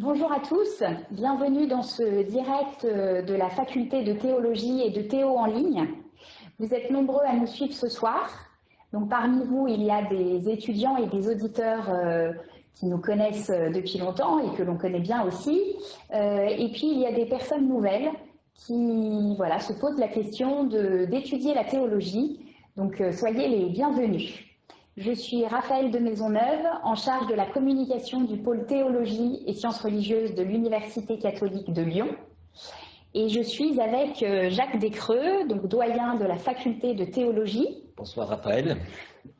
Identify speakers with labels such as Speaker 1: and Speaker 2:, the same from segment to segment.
Speaker 1: Bonjour à tous, bienvenue dans ce direct euh, de la faculté de théologie et de théo en ligne. Vous êtes nombreux à nous suivre ce soir. Donc parmi vous, il y a des étudiants et des auditeurs euh, qui nous connaissent euh, depuis longtemps et que l'on connaît bien aussi. et puis il y a des personnes nouvelles qui voilà, se posent la question d'étudier la théologie. Donc soyez les bienvenus. Je suis Raphaël de Maisonneuve, en charge de la communication du pôle théologie et sciences religieuses de l'Université catholique de Lyon. Et je suis avec euh, Jacques Descreux, donc doyen de la faculté de théologie.
Speaker 2: Bonsoir Raphaël.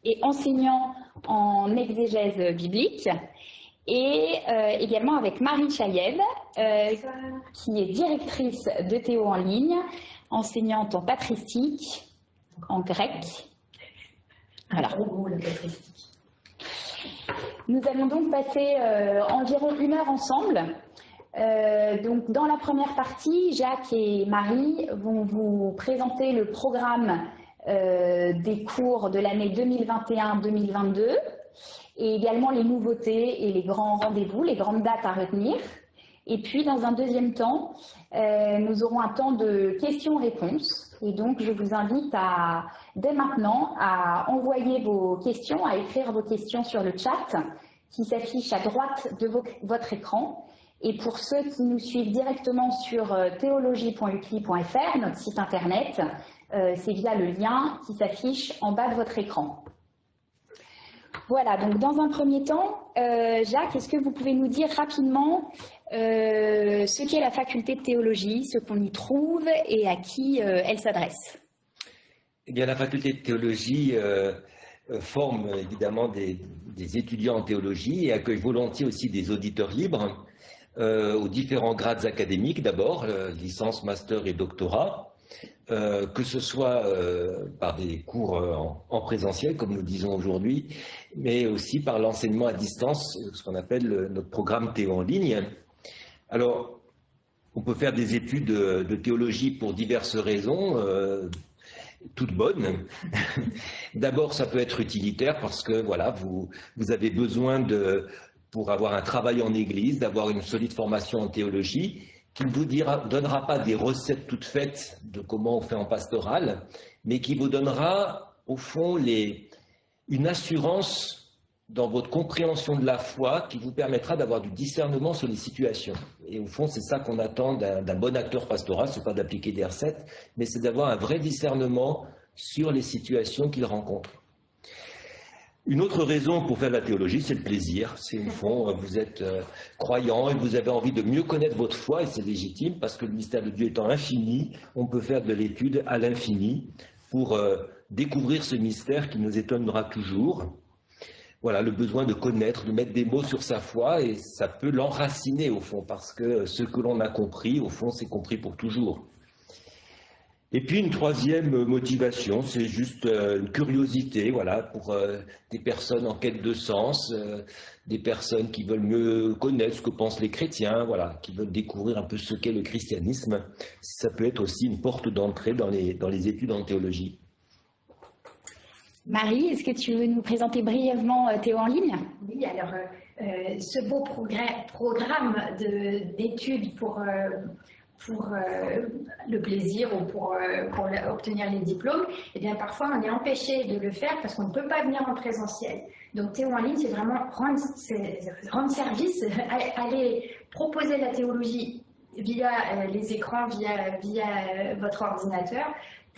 Speaker 1: Et enseignant en exégèse biblique. Et euh, également avec Marie Chayev, euh, qui est directrice de Théo en ligne, enseignante en patristique, en grec
Speaker 3: voilà.
Speaker 1: Nous allons donc passer euh, environ une heure ensemble. Euh, donc, dans la première partie, Jacques et Marie vont vous présenter le programme euh, des cours de l'année 2021-2022 et également les nouveautés et les grands rendez-vous, les grandes dates à retenir. Et puis, dans un deuxième temps, nous aurons un temps de questions-réponses et donc, je vous invite à, dès maintenant à envoyer vos questions, à écrire vos questions sur le chat qui s'affiche à droite de votre écran. Et pour ceux qui nous suivent directement sur euh, théologie.ucli.fr, notre site internet, euh, c'est via le lien qui s'affiche en bas de votre écran. Voilà, donc dans un premier temps, euh, Jacques, est-ce que vous pouvez nous dire rapidement euh, ce qu'est la faculté de théologie, ce qu'on y trouve et à qui euh, elle s'adresse?
Speaker 2: Eh bien, la faculté de théologie forme évidemment des, étudiants en théologie et accueille volontiers aussi des auditeurs libres aux différents grades académiques d'abord, licence, master et doctorat. Que ce soit par des cours en, en, présentiel, comme nous disons aujourd'hui, mais aussi par l'enseignement à distance, ce qu'on appelle notre programme Théo en ligne, alors, on peut faire des études de, théologie pour diverses raisons, euh, toutes bonnes. D'abord, ça peut être utilitaire parce que voilà, vous, vous avez besoin de, pour avoir un travail en église, d'avoir une solide formation en théologie, qui ne vous donnera pas des recettes toutes faites de comment on fait en pastoral, mais qui vous donnera, au fond, une assurance dans votre compréhension de la foi qui vous permettra d'avoir du discernement sur les situations. Et au fond, c'est ça qu'on attend d'un bon acteur pastoral, ce n'est pas d'appliquer des recettes, mais c'est d'avoir un vrai discernement sur les situations qu'il rencontre. Une autre raison pour faire de la théologie, c'est le plaisir. C'est au fond, vous êtes euh, croyant et vous avez envie de mieux connaître votre foi, et c'est légitime, parce que le mystère de Dieu étant infini, on peut faire de l'étude à l'infini pour euh, découvrir ce mystère qui nous étonnera toujours voilà, le besoin de connaître, de mettre des mots sur sa foi, et ça peut l'enraciner au fond, parce que ce que l'on a compris, au fond, c'est compris pour toujours. Et puis une troisième motivation, c'est juste euh, une curiosité, voilà, pour euh, des personnes en quête de sens, euh, des personnes qui veulent mieux connaître ce que pensent les chrétiens, voilà, qui veulent découvrir un peu ce qu'est le christianisme. Ça peut être aussi une porte d'entrée dans les, dans les études en théologie.
Speaker 1: Marie, est-ce que tu veux nous présenter brièvement Théo en ligne?
Speaker 3: Oui, alors euh, ce beau programme d'études pour, pour le plaisir ou pour, pour obtenir les diplômes, eh bien parfois on est empêché de le faire parce qu'on ne peut pas venir en présentiel. Donc Théo en ligne, c'est vraiment rendre, service, aller proposer la théologie via les écrans, via, via votre ordinateur,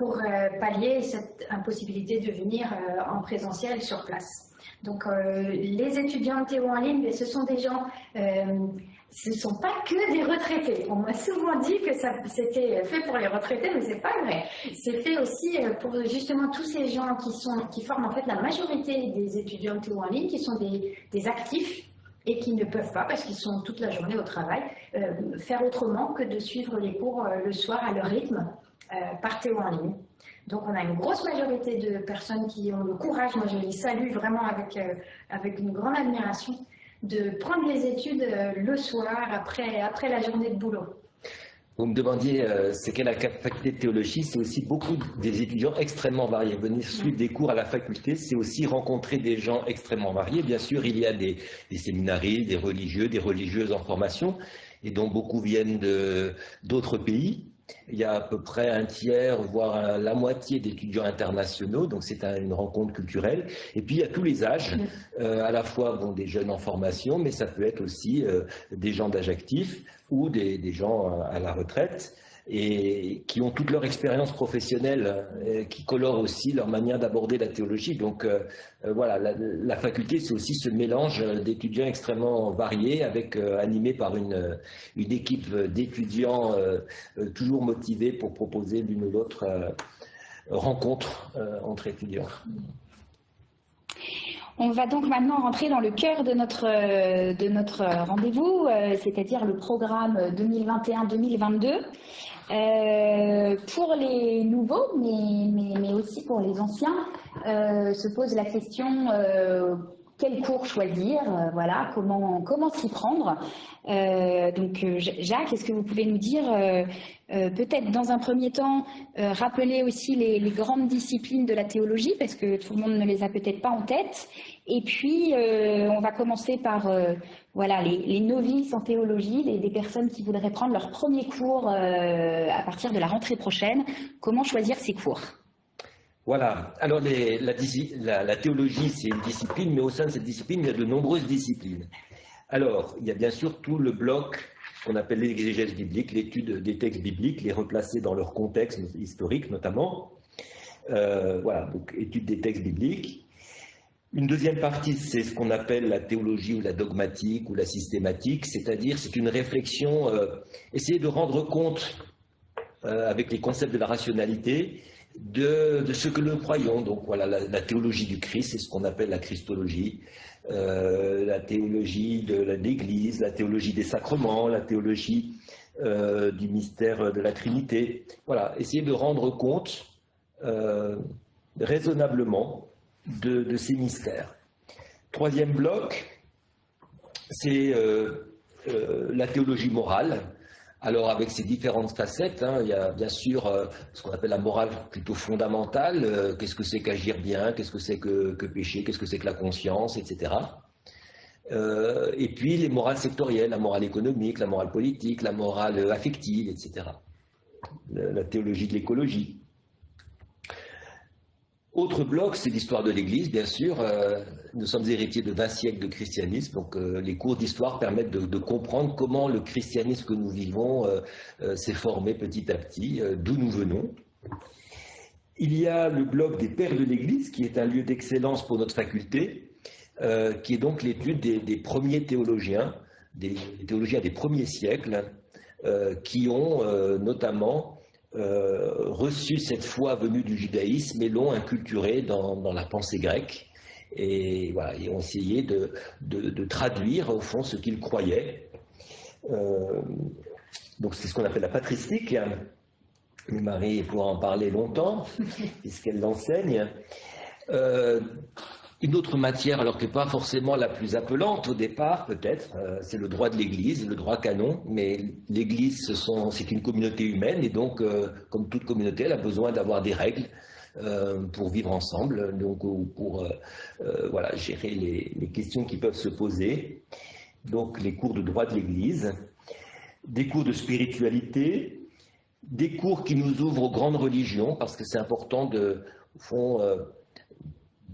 Speaker 3: pour euh, pallier cette impossibilité de venir euh, en présentiel sur place. Donc euh, les étudiants de Théo en ligne, ce sont des gens ce ne sont pas que des retraités. On m'a souvent dit que c'était fait pour les retraités, mais c'est pas vrai. C'est fait aussi pour justement tous ces gens qui, sont, qui forment en fait la majorité des étudiants Théo en ligne, qui sont des, des actifs et qui ne peuvent pas, parce qu'ils sont toute la journée au travail, faire autrement que de suivre les cours le soir à leur rythme euh, par Théo en ligne. Donc on a une grosse majorité de personnes qui ont le courage, moi je les salue vraiment avec, euh, avec une grande admiration, de prendre les études euh, le soir après, après la journée de boulot.
Speaker 2: Vous me demandiez, euh, c'est quelle la faculté de théologie C'est aussi beaucoup des étudiants extrêmement variés. Venir suivre des cours à la faculté, c'est aussi rencontrer des gens extrêmement variés. Bien sûr, il y a des, des séminaristes, des religieux, des religieuses en formation, et dont beaucoup viennent d'autres pays. Il y a à peu près un tiers, voire la moitié d'étudiants internationaux, donc c'est une rencontre culturelle. Et puis il y a tous les âges, euh, à la fois bon, des jeunes en formation, mais ça peut être aussi euh, des gens d'âge actif ou des, gens à la retraite et qui ont toute leur expérience professionnelle, euh, qui colore aussi leur manière d'aborder la théologie. Donc voilà, la, faculté, c'est aussi ce mélange d'étudiants extrêmement variés, avec animés par une, une équipe d'étudiants toujours motivés pour proposer l'une ou l'autre rencontre entre étudiants.
Speaker 1: On va donc maintenant rentrer dans le cœur de notre, euh, de notre rendez-vous, euh, c'est-à-dire le programme 2021-2022. Euh, pour les nouveaux, mais, mais, aussi pour les anciens, se pose la question quel cours choisir, voilà, comment, comment s'y prendre. donc, Jacques, est-ce que vous pouvez nous dire euh, peut-être dans un premier temps euh, rappeler aussi les, grandes disciplines de la théologie parce que tout le monde ne les a peut-être pas en tête. Et puis euh, on va commencer par voilà les, novices en théologie, des personnes qui voudraient prendre leur premier cours à partir de la rentrée prochaine. Comment choisir ces cours?
Speaker 2: Voilà. Alors, la, théologie, c'est une discipline, mais au sein de cette discipline, il y a de nombreuses disciplines. Alors, il y a bien sûr tout le bloc qu'on appelle l'exégèse biblique, l'étude des textes bibliques, les replacer dans leur contexte historique notamment. Euh, voilà, donc étude des textes bibliques. Une deuxième partie, c'est ce qu'on appelle la théologie ou la dogmatique ou la systématique, c'est-à-dire c'est une réflexion, euh, essayer de rendre compte euh, avec les concepts de la rationalité de, ce que nous croyons. Donc voilà, la théologie du Christ, c'est ce qu'on appelle la christologie. Euh, la théologie de l'Église, la théologie des sacrements, la théologie du mystère de la Trinité. Voilà, essayer de rendre compte raisonnablement de, ces mystères. Troisième bloc, c'est la théologie morale. Alors avec ces différentes facettes, hein, il y a bien sûr euh, ce qu'on appelle la morale plutôt fondamentale, euh, qu'est-ce que c'est qu'agir bien, qu'est-ce que c'est que, pécher, qu'est-ce que c'est que la conscience, etc. Euh, et puis les morales sectorielles, la morale économique, la morale politique, la morale affective, etc. la théologie de l'écologie. Autre bloc, c'est l'histoire de l'Église, bien sûr. Euh, nous sommes héritiers de 20 siècles de christianisme, donc euh, les cours d'histoire permettent de, comprendre comment le christianisme que nous vivons euh, s'est formé petit à petit, d'où nous venons. Il y a le bloc des pères de l'Église, qui est un lieu d'excellence pour notre faculté, qui est donc l'étude des, premiers théologiens, des théologiens des premiers siècles, qui ont notamment euh, reçu cette foi venue du judaïsme et l'ont inculturé dans, la pensée grecque. Et, voilà, ont essayé de, traduire au fond ce qu'ils croyaient. Euh, donc c'est ce qu'on appelle la patristique. Marie pourra en parler longtemps, puisqu'elle l'enseigne. Euh, une autre matière, alors que pas forcément la plus appelante au départ, peut-être, euh, c'est le droit de l'Église, le droit canon. Mais l'Église, c'est une communauté humaine, et donc, euh, comme toute communauté, elle a besoin d'avoir des règles euh, pour vivre ensemble, donc pour voilà, gérer les, les, questions qui peuvent se poser. Donc, les cours de droit de l'Église, des cours de spiritualité, des cours qui nous ouvrent aux grandes religions, parce que c'est important de, au fond,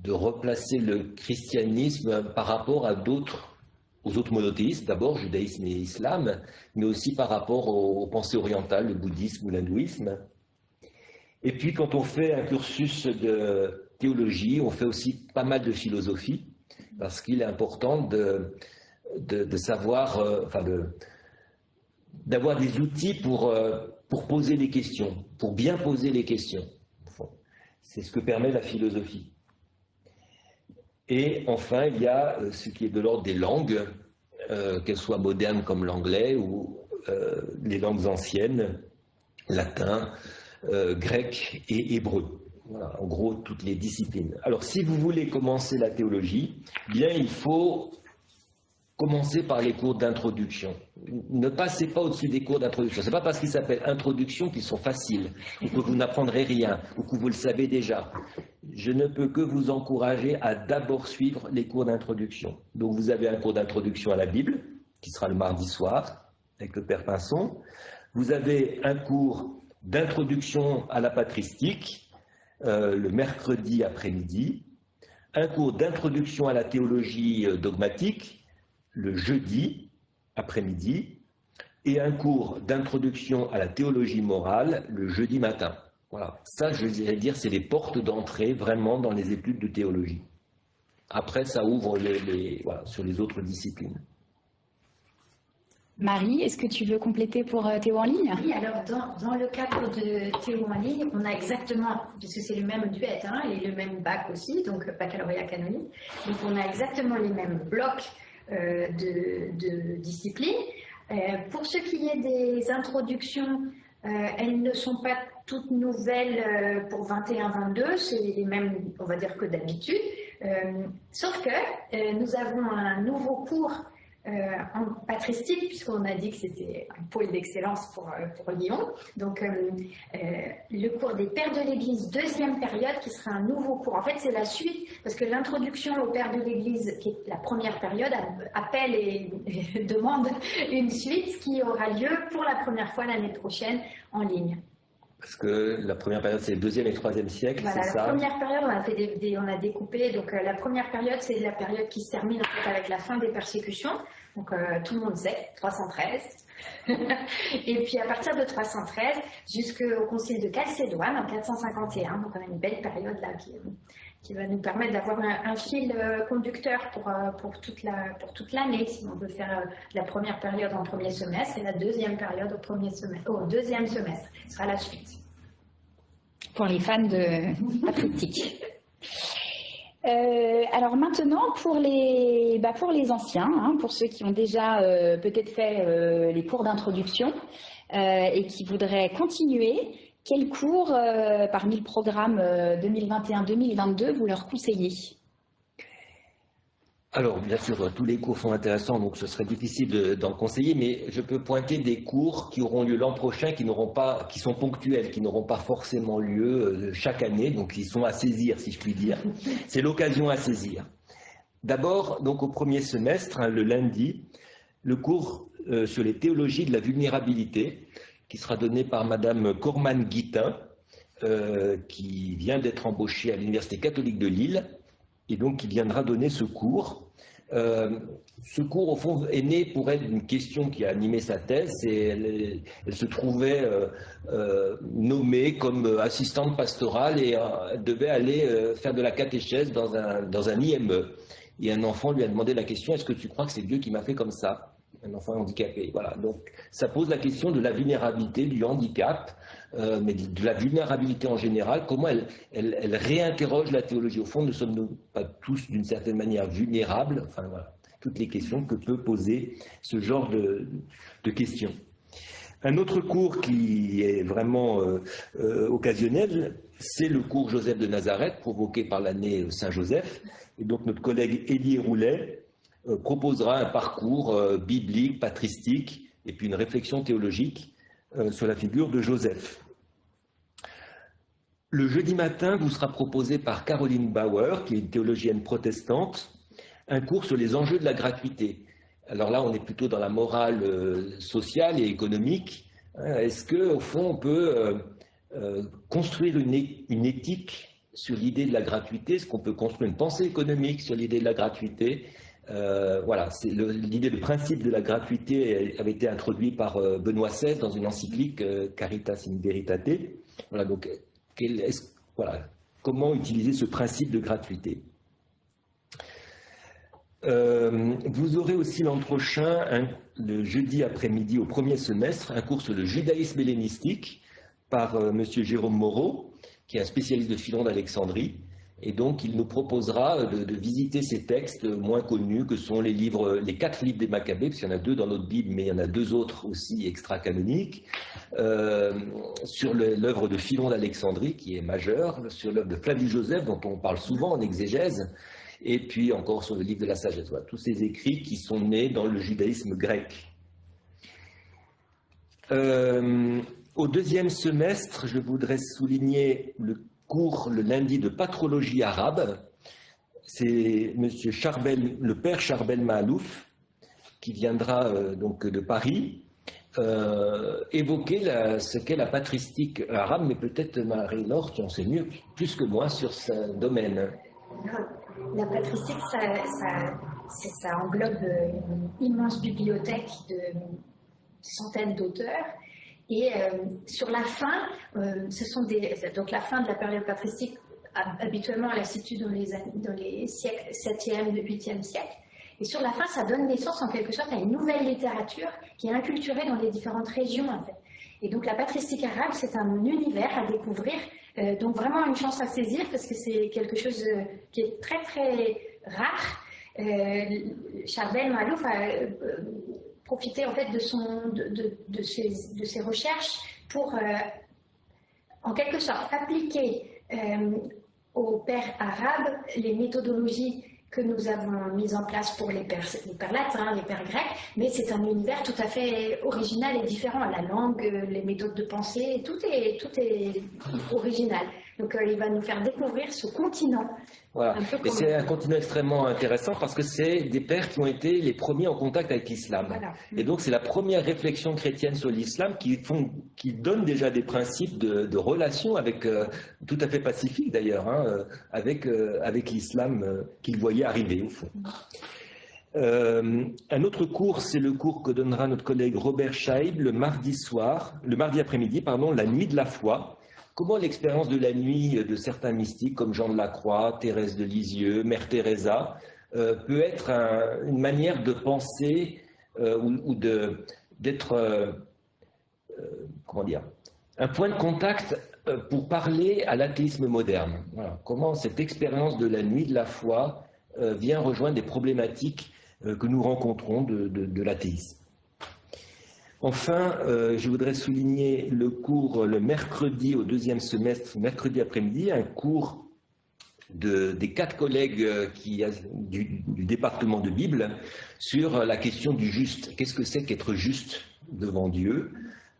Speaker 2: de replacer le christianisme par rapport à d'autres, aux autres monothéismes, d'abord judaïsme et islam, mais aussi par rapport aux, pensées orientales, le bouddhisme ou l'hindouisme. Et puis quand on fait un cursus de théologie, on fait aussi pas mal de philosophie, parce qu'il est important de, de, savoir, euh, enfin d'avoir des outils pour, euh, pour poser des questions, pour bien poser les questions. C'est ce que permet la philosophie. Et enfin, il y a euh, ce qui est de l'ordre des langues, euh, qu'elles soient modernes comme l'anglais ou euh, les langues anciennes, latin, grec et hébreu. Voilà, en gros, toutes les disciplines. Alors, si vous voulez commencer la théologie, bien, il faut commencez par les cours d'introduction. Ne passez pas au-dessus des cours d'introduction. Ce n'est pas parce qu'ils s'appellent introduction qu'ils sont faciles, ou que vous n'apprendrez rien, ou que vous le savez déjà. Je ne peux que vous encourager à d'abord suivre les cours d'introduction. Donc vous avez un cours d'introduction à la Bible, qui sera le mardi soir, avec le Père Pinson. Vous avez un cours d'introduction à la patristique, euh, le mercredi après-midi. Un cours d'introduction à la théologie euh, dogmatique, le jeudi après-midi et un cours d'introduction à la théologie morale le jeudi matin. Voilà, ça je dirais dire c'est les portes d'entrée vraiment dans les études de théologie. Après ça ouvre les, sur les autres disciplines.
Speaker 1: Marie, est-ce que tu veux compléter pour euh, Théo en ligne?
Speaker 3: Oui, alors dans, le cadre de Théo en ligne, on a exactement, puisque c'est le même duet hein, et le même bac aussi, donc baccalauréat canonique, donc on a exactement les mêmes blocs euh, de, discipline. Euh, pour ce qui est des introductions, euh, elles ne sont pas toutes nouvelles pour 21-22, c'est les mêmes, on va dire, que d'habitude. sauf que nous avons un nouveau cours en patristique, puisqu'on a dit que c'était un pôle d'excellence pour, euh, pour, Lyon. Donc, euh, le cours des Pères de l'Église, deuxième période, qui sera un nouveau cours. En fait, c'est la suite, parce que l'introduction aux Pères de l'Église, qui est la première période, appelle et, demande une suite qui aura lieu pour la première fois l'année prochaine en ligne.
Speaker 2: Parce que la première période, c'est le deuxième et le troisième siècle, c'est ça
Speaker 3: La première période, on a, fait des, on a découpé. Donc, la première période, c'est la période qui se termine en fait, avec la fin des persécutions. Donc euh, tout le monde sait, 313. et puis à partir de 313 jusqu'au concile de Chalcédoine en 451, donc on a une belle période là qui, qui va nous permettre d'avoir un, fil euh, conducteur pour, euh, pour toute la l'année. Si on veut faire la première période en premier semestre et la deuxième période au premier semestre au deuxième semestre. Ce sera la suite.
Speaker 1: Pour les fans de patristique euh, alors maintenant, pour les, bah pour les anciens, hein, pour ceux qui ont déjà euh, peut-être fait euh, les cours d'introduction et qui voudraient continuer, quels cours parmi le programme 2021-2022 vous leur conseillez?
Speaker 2: Alors, bien sûr, tous les cours sont intéressants, donc ce serait difficile d'en conseiller, mais je peux pointer des cours qui auront lieu l'an prochain, qui n'auront pas, qui sont ponctuels, qui n'auront pas forcément lieu euh, chaque année, donc ils sont à saisir, si je puis dire. C'est l'occasion à saisir. D'abord, donc au premier semestre, hein, le lundi, le cours euh, sur les théologies de la vulnérabilité, qui sera donné par Madame Corman Guitin, euh, qui vient d'être embauchée à l'Université catholique de Lille, et donc qui viendra donner ce cours euh, ce cours, au fond, est né pour elle d'une question qui a animé sa thèse. Et elle, se trouvait euh, euh, nommée comme assistante pastorale et devait aller faire de la catéchèse dans un, dans un IME. Et un enfant lui a demandé la question Est-ce que tu crois que c'est Dieu qui m'a fait comme ça? Un enfant handicapé. Voilà. Donc, ça pose la question de la vulnérabilité, du handicap. Euh, mais de la vulnérabilité en général, comment elle, réinterroge la théologie. Au fond, ne sommes-nous pas tous d'une certaine manière vulnérables Enfin voilà, toutes les questions que peut poser ce genre de, questions. Un autre cours qui est vraiment euh, euh, occasionnel, c'est le cours Joseph de Nazareth, provoqué par l'année Saint-Joseph. Et donc notre collègue Élie Roulet proposera un parcours biblique, patristique, et puis une réflexion théologique sur la figure de Joseph. Le jeudi matin vous sera proposé par Caroline Bauer, qui est une théologienne protestante, un cours sur les enjeux de la gratuité. Alors là, on est plutôt dans la morale euh, sociale et économique. Hein, est-ce qu'au fond, on peut euh, euh, construire une, éthique sur l'idée de la gratuité? Est-ce qu'on peut construire une pensée économique sur l'idée de la gratuité? Voilà, l'idée de principe de la gratuité avait été introduit par Benoît XVI dans une encyclique Caritas in Veritate. Voilà, donc comment utiliser ce principe de gratuité. Euh, vous aurez aussi l'an prochain, le jeudi après-midi au premier semestre, un cours sur le judaïsme hellénistique par euh, M. Jérôme Moreau, qui est un spécialiste de Philon d'Alexandrie. Et donc, il nous proposera de, visiter ces textes moins connus que sont les livres, les quatre livres des Maccabées, parce qu'il y en a deux dans notre Bible, mais il y en a deux autres aussi extra-canoniques, euh, sur l'œuvre de Philon d'Alexandrie, qui est majeure, sur l'œuvre de Flavius Joseph, dont on parle souvent en exégèse, et puis encore sur le livre de la sagesse. tous ces écrits qui sont nés dans le judaïsme grec. Euh, au deuxième semestre, je voudrais souligner le cours le lundi de patrologie arabe. C'est Monsieur Charbel, le père Charbel Mahalouf, qui viendra euh, donc de Paris, euh, évoquer ce qu'est la patristique arabe, mais peut-être Marie-Laure, tu en sais mieux, plus que moi sur ce domaine.
Speaker 3: La patristique, ça, ça englobe une immense bibliothèque de centaines d'auteurs et euh, sur la fin, euh, ce sont des, donc la fin de la période patristique, habituellement elle se situe dans les, dans les siècles 7e, 8e siècle. Et sur la fin, ça donne naissance en quelque sorte à une nouvelle littérature qui est inculturée dans les différentes régions. En fait. Et donc la patristique arabe, c'est un univers à découvrir, euh, donc vraiment une chance à saisir parce que c'est quelque chose qui est très très rare. Euh, Charbel Malouf a profiter en fait de, ses, recherches pour, euh, en quelque sorte, appliquer euh, aux pères arabes les méthodologies que nous avons mises en place pour les pères, les pères latins, les pères grecs, mais c'est un univers tout à fait original et différent. La langue, les méthodes de pensée, tout est original. Donc euh, il va nous faire découvrir ce continent
Speaker 2: voilà. Et c'est un continent extrêmement intéressant parce que c'est des pères qui ont été les premiers en contact avec l'islam. Et donc c'est la première réflexion chrétienne sur l'islam qui, qui donne déjà des principes de, de relation avec, euh, tout à fait pacifique d'ailleurs, hein, euh, avec, euh, avec l'islam qu'ils voyaient arriver au fond. un autre cours, c'est le cours que donnera notre collègue Robert Scheib le mardi soir, le mardi après-midi, pardon, la nuit de la foi. Comment l'expérience de la nuit de certains mystiques comme Jean de la Croix, Thérèse de Lisieux, Mère Teresa euh, peut être une manière de penser euh, ou, d'être, euh, comment un point de contact pour parler à l'athéisme moderne. Comment cette expérience de la nuit de la foi vient rejoindre des problématiques que nous rencontrons de l'athéisme. Enfin, euh, je voudrais souligner le cours le mercredi au deuxième semestre, mercredi après-midi, un cours des quatre collègues euh, du, département de Bible sur la question du juste. Qu'est-ce que c'est qu'être juste devant Dieu?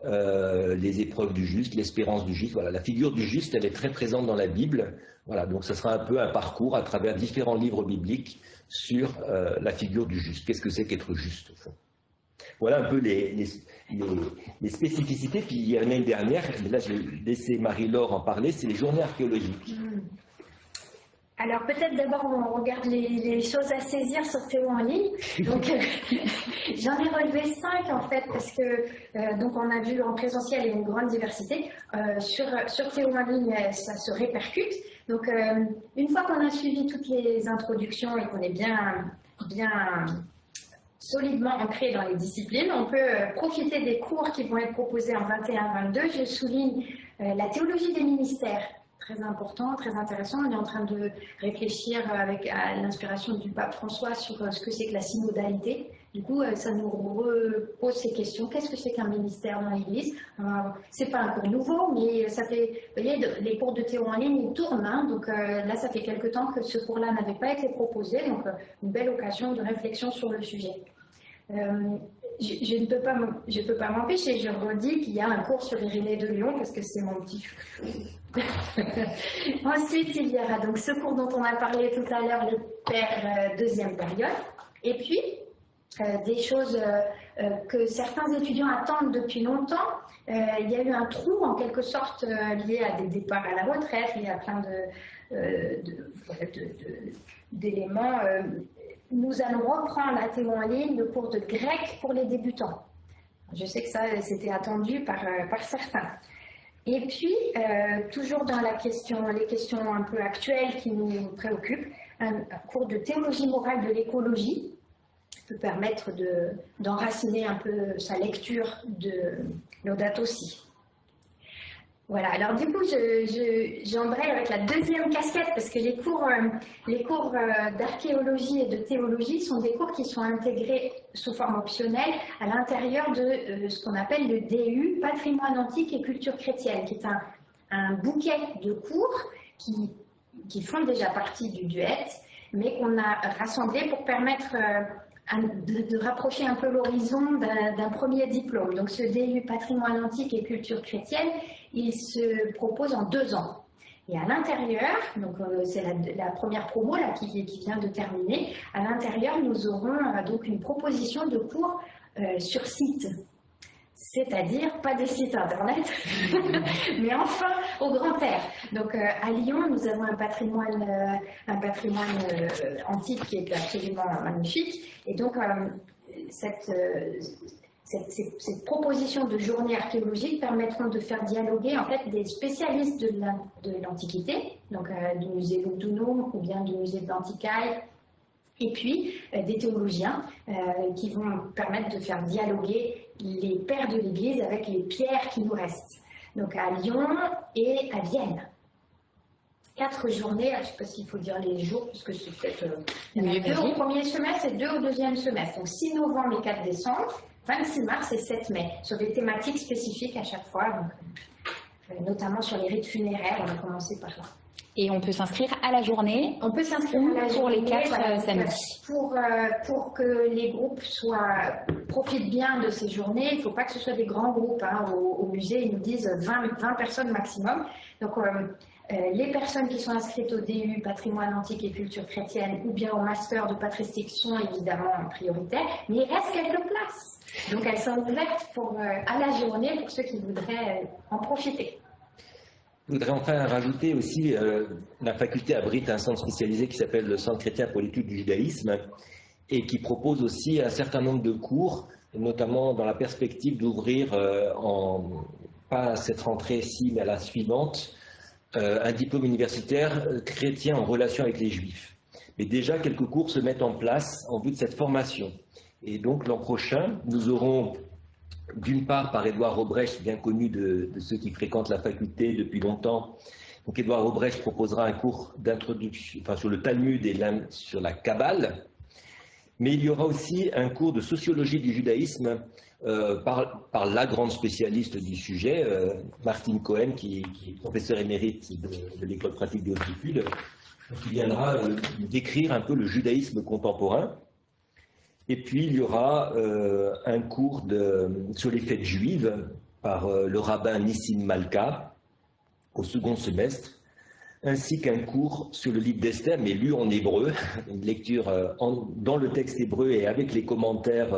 Speaker 2: Euh, les épreuves du juste, l'espérance du juste. Voilà, la figure du juste, elle est très présente dans la Bible. Voilà, donc ce sera un peu un parcours à travers différents livres bibliques sur la figure du juste. Qu'est-ce que c'est qu'être juste au fond? Voilà un peu les, spécificités. Puis il y en a une dernière, là je vais laisser Marie-Laure en parler, c'est les journées archéologiques. Hmm.
Speaker 3: Alors peut-être d'abord on regarde les, choses à saisir sur Théo en ligne. Donc j'en ai relevé cinq en fait parce que euh, donc on a vu en présentiel une grande diversité. Euh, sur, sur Théo en ligne ça se répercute. Donc euh, une fois qu'on a suivi toutes les introductions et qu'on est bien bien solidement ancré dans les disciplines. On peut euh, profiter des cours qui vont être proposés en 21-22. Je souligne euh, la théologie des ministères, très important, très intéressant. On est en train de réfléchir avec l'inspiration du pape François sur euh, ce que c'est que la synodalité. Du coup, ça nous repose ces questions. Qu'est-ce que c'est qu'un ministère dans l'Église C'est pas un cours nouveau, mais ça fait, vous voyez, les cours de théo en ligne, tournent. Hein. donc là, ça fait quelque temps que ce cours-là n'avait pas été proposé. Donc, une belle occasion de réflexion sur le sujet. Euh, je, ne peux pas, je peux pas m'empêcher, je redis qu'il y a un cours sur Irénée de Lyon parce que c'est mon petit Ensuite, il y aura donc ce cours dont on a parlé tout à l'heure, les pères euh, deuxième période. Et puis, euh, des choses que certains étudiants attendent depuis longtemps. il y a eu un trou en quelque sorte lié à des départs à la retraite, lié à plein d'éléments nous allons reprendre la théo en ligne le cours de grec pour les débutants. Je sais que ça, c'était attendu par, euh, certains. Et puis, euh, toujours dans la question, les questions un peu actuelles qui nous préoccupent, un, cours de théologie morale de l'écologie peut permettre d'enraciner un peu sa lecture de Laudato aussi. Voilà, alors du coup, j'embraye avec la deuxième casquette parce que les cours, euh, les cours euh, d'archéologie et de théologie sont des cours qui sont intégrés sous forme optionnelle à l'intérieur de euh, ce qu'on appelle le DU, Patrimoine antique et culture chrétienne, qui est un, bouquet de cours qui, qui font déjà partie du duet mais qu'on a rassemblé pour permettre de, rapprocher un peu l'horizon d'un premier diplôme. Donc ce DU patrimoine antique et culture chrétienne, il se propose en deux ans. Et à l'intérieur, donc euh, c'est la, première promo là, qui, vient de terminer, à l'intérieur nous aurons euh, donc une proposition de cours euh, sur site. C'est-à-dire pas des sites internet, mais enfin au grand air. Donc à Lyon, nous avons un patrimoine, un patrimoine antique qui est absolument magnifique. Et donc cette, cette, proposition de journée archéologique permettront de faire dialoguer en fait des spécialistes de l'Antiquité, donc euh, du musée Lugdunum ou bien du musée de l'Antiquaille, et puis euh, des théologiens euh, qui vont permettre de faire dialoguer les pères de l'Église avec les pierres qui nous restent. Donc à Lyon et à Vienne. Quatre journées, je ne sais pas s'il faut dire les jours, puisque c'est peut-être deux au premier semestre et deux au deuxième semestre. Donc 6 novembre et 4 décembre. 26 mars et 7 mai, sur des thématiques spécifiques à chaque fois, euh, notamment sur les rites funéraires, on va commencer par là.
Speaker 1: Et on peut s'inscrire à la journée
Speaker 3: On peut s'inscrire
Speaker 1: pour les quatre euh, samedis.
Speaker 3: Pour, euh, pour que les groupes soient, profitent bien de ces journées, il ne faut pas que ce soit des grands groupes. Hein. Au, musée, ils nous disent 20, 20 personnes maximum. Donc, les personnes qui sont inscrites au DU Patrimoine Antique et Culture Chrétienne ou bien au Master de Patristique sont évidemment prioritaires, mais il reste quelques places. Donc elles sont ouvertes pour, euh, à la journée pour ceux qui voudraient euh, en profiter.
Speaker 2: Je voudrais enfin rajouter aussi, euh, la faculté abrite un centre spécialisé qui s'appelle le Centre chrétien pour l'étude du judaïsme et qui propose aussi un certain nombre de cours, notamment dans la perspective d'ouvrir, en, pas à cette rentrée-ci, mais à la suivante, un diplôme universitaire chrétien en relation avec les juifs. Mais déjà, quelques cours se mettent en place en vue de cette formation. Et donc l'an prochain, nous aurons d'une part par Édouard Robrecht, bien connu de, ceux qui fréquentent la faculté depuis longtemps. Donc Édouard Robrecht proposera un cours d'introduction enfin, sur le Talmud et sur la Kabbale. Mais il y aura aussi un cours de sociologie du judaïsme euh, par, la grande spécialiste du sujet, euh, Martine Cohen, qui, est professeur émérite de, l'école pratique de Haute-Études, qui viendra euh, décrire un peu le judaïsme contemporain. Et puis, il y aura euh, un cours sur les fêtes juives par euh, le rabbin Nissim Malka au second semestre, ainsi qu'un cours sur le livre d'Esther, mais lu en hébreu, une lecture euh, dans le texte hébreu et avec les commentaires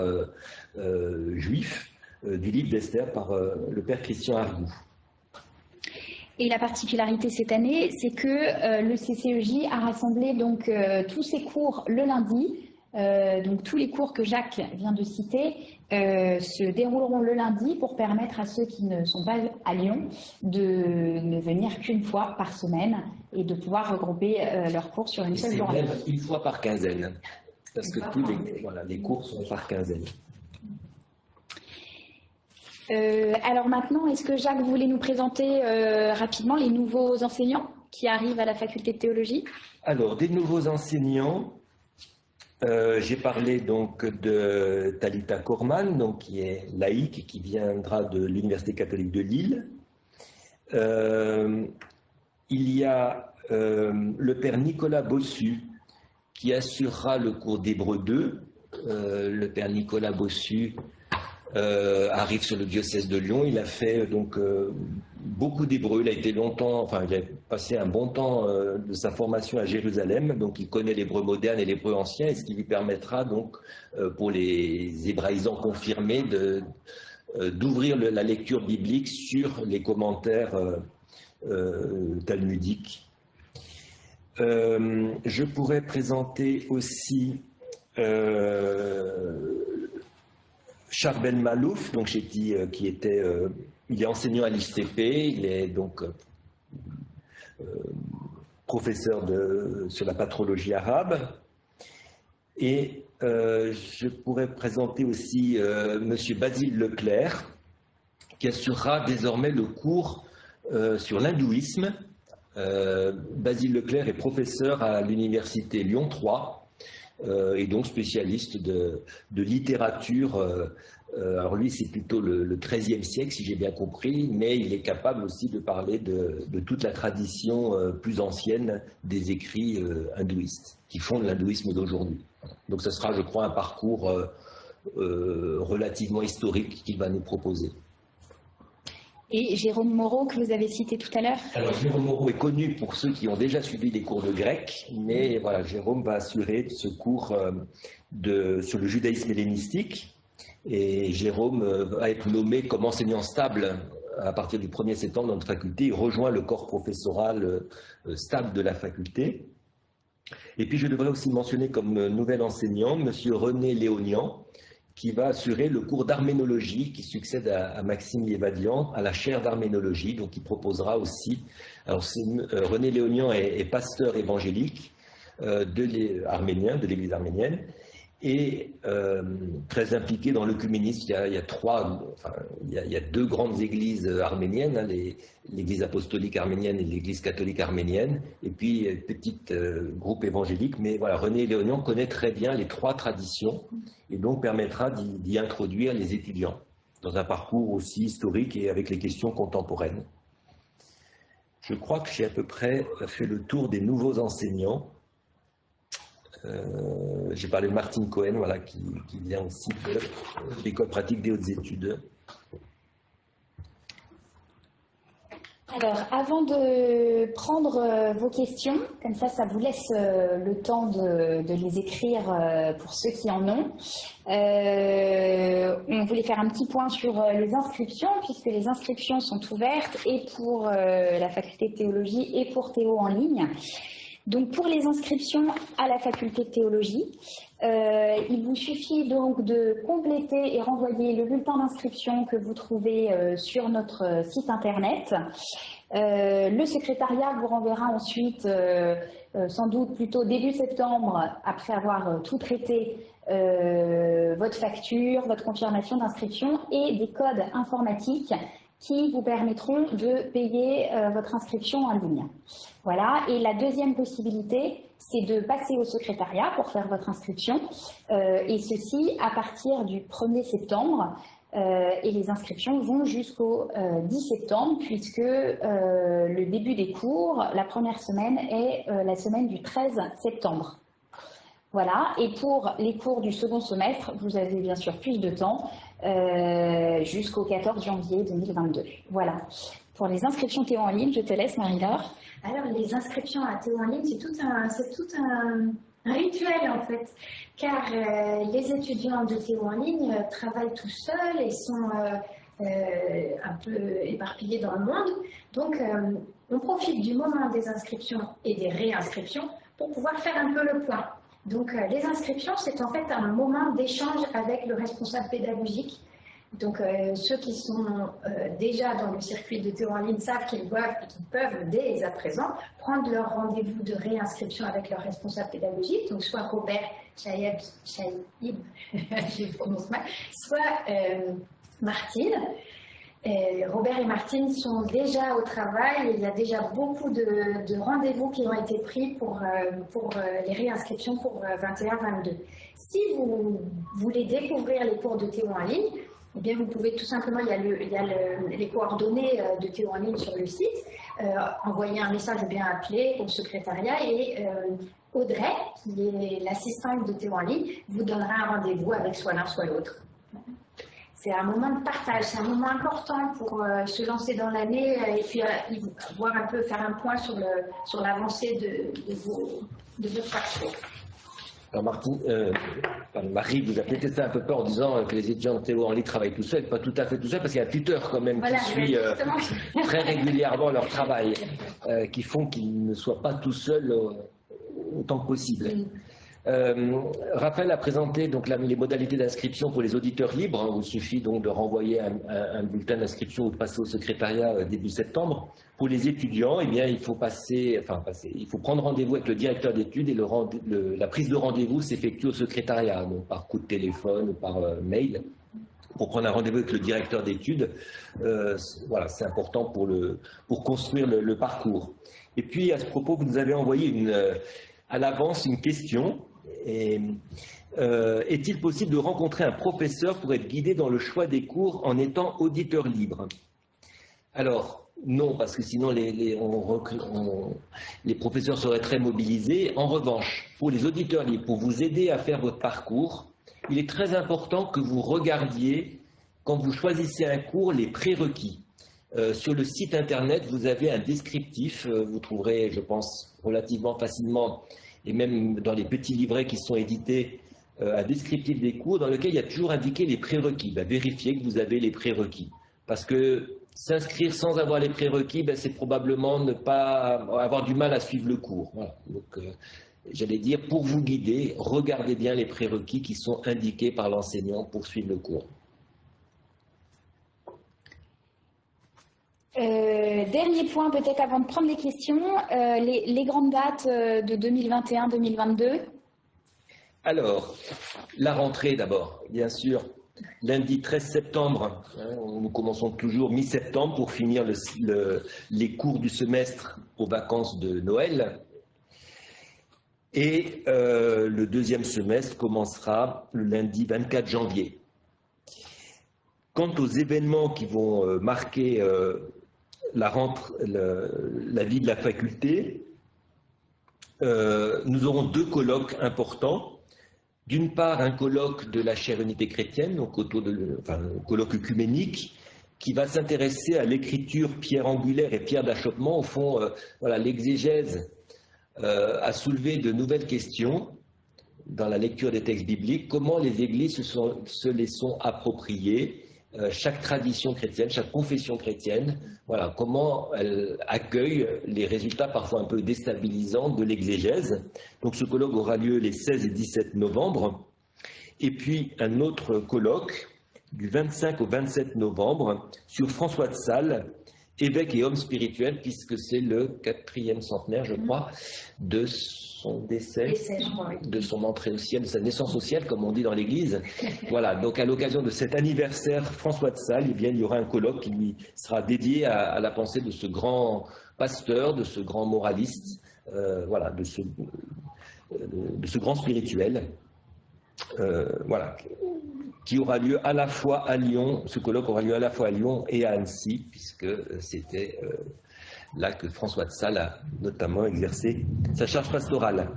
Speaker 2: juifs du livre d'Esther par le père Christian Argou.
Speaker 1: Et la particularité cette année, c'est que le CCEJ a rassemblé donc tous ses cours le lundi euh, donc tous les cours que Jacques vient de citer euh, se dérouleront le lundi pour permettre à ceux qui ne sont pas à Lyon de ne venir qu'une fois par semaine et de pouvoir regrouper euh, leurs cours sur une seule journée.
Speaker 2: Même une fois par quinzaine, parce que tous les, cours sont par quinzaine.
Speaker 1: alors maintenant, est-ce que Jacques voulait nous présenter rapidement les nouveaux enseignants qui arrivent à la faculté de théologie?
Speaker 2: Alors, des nouveaux enseignants, euh, j'ai parlé donc de Talita Korman, donc, qui est laïque qui viendra de l'Université catholique de Lille. Euh, il y a euh, le père Nicolas Bossu qui assurera le cours d'Hébreu 2. le père Nicolas Bossu arrive sur le diocèse de Lyon. Il a fait donc beaucoup d'hébreu. Il a été longtemps, enfin, il a passé un bon temps euh, de sa formation à Jérusalem, donc il connaît l'hébreu moderne et l'hébreu ancien, ce qui lui permettra donc euh, pour les hébraïsants confirmés euh, d'ouvrir la lecture biblique sur les commentaires talmudiques. je pourrais présenter aussi Charben Malouf, donc j'ai dit qui était il est enseignant à l'ICP, il est donc euh, euh, professeur sur la patrologie arabe. Et euh, je pourrais présenter aussi M. Basile Leclerc, qui assurera désormais le cours sur l'hindouisme. Basile Leclerc est professeur à l'université Lyon 3 et donc spécialiste de, de littérature Euh, alors lui, c'est plutôt le, XIIIe siècle, si j'ai bien compris, mais il est capable aussi de parler de, toute la tradition euh, plus ancienne des écrits euh, hindouistes, qui fondent l'hindouisme d'aujourd'hui. Donc ce sera, je crois, un parcours relativement historique qu'il va nous proposer.
Speaker 1: Et Jérôme Moreau, que vous avez cité tout à l'heure
Speaker 2: Alors Jérôme Moreau est connu pour ceux qui ont déjà suivi des cours de grec, mais voilà, Jérôme va assurer ce cours de, sur le judaïsme hellénistique, et Jérôme euh, va être nommé comme enseignant stable à partir du 1er septembre dans notre faculté. Il rejoint le corps professoral euh, stable de la faculté. Et puis je devrais aussi mentionner comme nouvel enseignant M. René Léonian, qui va assurer le cours d'arménologie qui succède à, Maxime Lévadian à la chaire d'arménologie. Donc il proposera aussi. Alors euh, René Léonian est, pasteur évangélique de arménien, de l'Église arménienne, et euh, très impliqué dans l'œcuménisme. Il, y a, deux grandes églises arméniennes, hein, l'église apostolique arménienne et l'église catholique arménienne, et puis un petit euh, groupe évangélique. Mais voilà, René Léonian connaît très bien les trois traditions et donc permettra d'y introduire les étudiants dans un parcours aussi historique et avec les questions contemporaines. Je crois que j'ai à peu près fait le tour des nouveaux enseignants. Euh, j'ai parlé de Martine Cohen, voilà, qui, vient aussi de l'école pratique des hautes études.
Speaker 1: Alors, avant de prendre euh, vos questions, comme ça, ça vous laisse euh, le temps de, les écrire pour ceux qui en ont. on voulait faire un petit point sur les inscriptions, puisque les inscriptions sont ouvertes et pour la faculté de théologie et pour Théo en ligne. Donc pour les inscriptions à la faculté de théologie, euh, il vous suffit donc de compléter et renvoyer le bulletin d'inscription que vous trouvez euh, sur notre site internet. Euh, le secrétariat vous renverra ensuite, sans doute plutôt début septembre, après avoir tout traité, votre facture, votre confirmation d'inscription et des codes informatiques qui vous permettront de payer euh, votre inscription en ligne. Voilà. Et la deuxième possibilité, c'est de passer au secrétariat pour faire votre inscription, euh, et ceci à partir du 1er septembre. Euh, et les inscriptions vont jusqu'au 10 septembre, puisque le début des cours, la première semaine, est la semaine du 13 septembre. Voilà, et pour les cours du second semestre, vous avez bien sûr plus de temps, euh, jusqu'au 14 janvier 2022. Voilà. Pour les inscriptions Théo en ligne, je te laisse Marie-Laure.
Speaker 3: Alors les inscriptions à Théo en ligne, c'est tout un, c'est tout un, rituel en fait, car euh, les étudiants de Théo en ligne euh, travaillent tout seuls et sont un peu éparpillés dans le monde. Donc on profite du moment des inscriptions et des réinscriptions pour pouvoir faire un peu le point. Donc euh, les inscriptions, c'est en fait un moment d'échange avec le responsable pédagogique. Donc euh, ceux qui sont euh, déjà dans le circuit de théo en ligne savent qu'ils doivent et qu'ils peuvent dès à présent prendre leur rendez-vous de réinscription avec leur responsable pédagogique, donc soit Robert Chaïb, je prononce mal, soit Martine. Robert et Martine sont déjà au travail. Il y a déjà beaucoup de, rendez-vous qui ont été pris pour, euh, euh, les réinscriptions pour 21-22. Euh, si vous voulez découvrir les cours de Théo en ligne, eh bien, vous pouvez tout simplement, il y a les coordonnées de Théo en ligne sur le site, envoyer un message ou bien appeler au secrétariat et Audrey, qui est l'assistante de Théo en ligne, vous donnera un rendez-vous avec soit l'un soit l'autre c'est un moment de partage, c'est un moment important pour euh, se lancer dans l'année euh, et puis euh, voir un peu, faire un point sur, l'avancée de, de, vos, de votre parcours.
Speaker 2: Alors Martine, Marie vous a peut-être fait un peu peur en disant que les étudiants de Théo en ligne travaillent tout seuls, pas tout à fait tout seuls, parce qu'il y a un tuteur quand même qui suit très régulièrement leur travail, qui font qu'ils ne soient pas tout seuls autant que possible. Euh, Raphaël a présenté donc les modalités d'inscription pour les auditeurs libres. Hein, il suffit donc de renvoyer un, bulletin d'inscription ou de passer au secrétariat euh, début septembre. Pour les étudiants, eh bien, il faut passer, enfin il faut prendre rendez-vous avec le directeur d'études et la prise de rendez-vous s'effectue au secrétariat, donc par coup de téléphone ou par euh, mail pour prendre un rendez-vous avec le directeur d'études. voilà, c'est important pour, le, pour construire le, parcours. Et puis, à ce propos, vous nous avez envoyé à l'avance une question et Est-il possible de rencontrer un professeur pour être guidé dans le choix des cours en étant auditeur libre? Alors, non, parce que sinon les, les, professeurs seraient très mobilisés. En revanche, pour les auditeurs libres, pour vous aider à faire votre parcours, il est très important que vous regardiez, quand vous choisissez un cours, les prérequis. Euh, sur le site internet, vous avez un descriptif, euh, vous trouverez, je pense, relativement facilement, et même dans les petits livrets qui sont édités, euh, un descriptif des cours dans lequel il y a toujours indiqué les prérequis. Ben, vérifiez que vous avez les prérequis. Parce que S'inscrire sans avoir les prérequis, ben, c'est probablement ne pas avoir du mal à suivre le cours. Donc, euh, j'allais dire, pour vous guider, regardez bien les prérequis qui sont indiqués par l'enseignant pour suivre le cours.
Speaker 1: Euh, dernier point, peut-être avant de prendre les questions, euh, les, grandes dates de 2021-2022
Speaker 2: Alors, la rentrée d'abord, bien sûr lundi 13 septembre, hein, nous commençons toujours mi-septembre pour finir les cours du semestre aux vacances de Noël. Et euh, le deuxième semestre commencera le lundi 24 janvier. Quant aux événements qui vont euh, euh, la, vie de la faculté, nous aurons deux colloques importants d'une part, un colloque de la chaire unité chrétienne, donc un colloque œcuménique, qui va s'intéresser à l'écriture pierre angulaire et pierre d'achoppement. Au fond, euh, voilà, l'exégèse euh, a soulevé de nouvelles questions dans la lecture des textes bibliques. Comment les églises se, sont, se les sont appropriées euh, chaque tradition chrétienne, chaque confession chrétienne, voilà, comment elle accueille les résultats parfois un peu déstabilisants de l'exégèse. Donc ce colloque aura lieu les 16 et 17 novembre. Et puis un autre colloque du 25 au 27 novembre sur François de Sales, évêque et homme spirituel, puisque c'est le quatrième centenaire, je crois, de son décès, de son entrée au ciel, de sa naissance au ciel, comme on dit dans l'Église. voilà, donc à l'occasion de cet anniversaire François de Sales, eh bien, il y aura un colloque qui lui sera dédié à, la pensée de ce grand pasteur, de ce grand moraliste, euh, voilà, de ce, de ce grand spirituel. Euh, voilà, qui aura lieu à la fois à Lyon, ce colloque aura lieu à la fois à Lyon et à Annecy, puisque c'était euh, là que François de Sales a notamment exercé sa charge pastorale.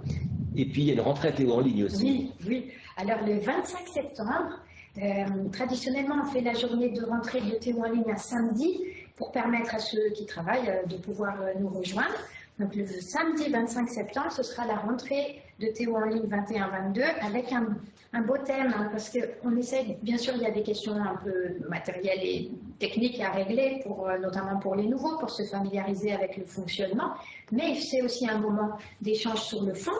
Speaker 2: Et puis il y a une rentrée à Théo en ligne aussi.
Speaker 3: Oui, oui. Alors le 25 septembre, euh, traditionnellement on fait la journée de rentrée de Théo en ligne à samedi pour permettre à ceux qui travaillent euh, de pouvoir euh, nous rejoindre. Donc le samedi 25 septembre, ce sera la rentrée de Théo en ligne 21-22 avec un, un, beau thème hein, parce qu'on essaie, bien sûr il y a des questions un peu matérielles et techniques à régler, euh, notamment pour les nouveaux, pour se familiariser avec le fonctionnement, mais c'est aussi un moment d'échange sur le fond.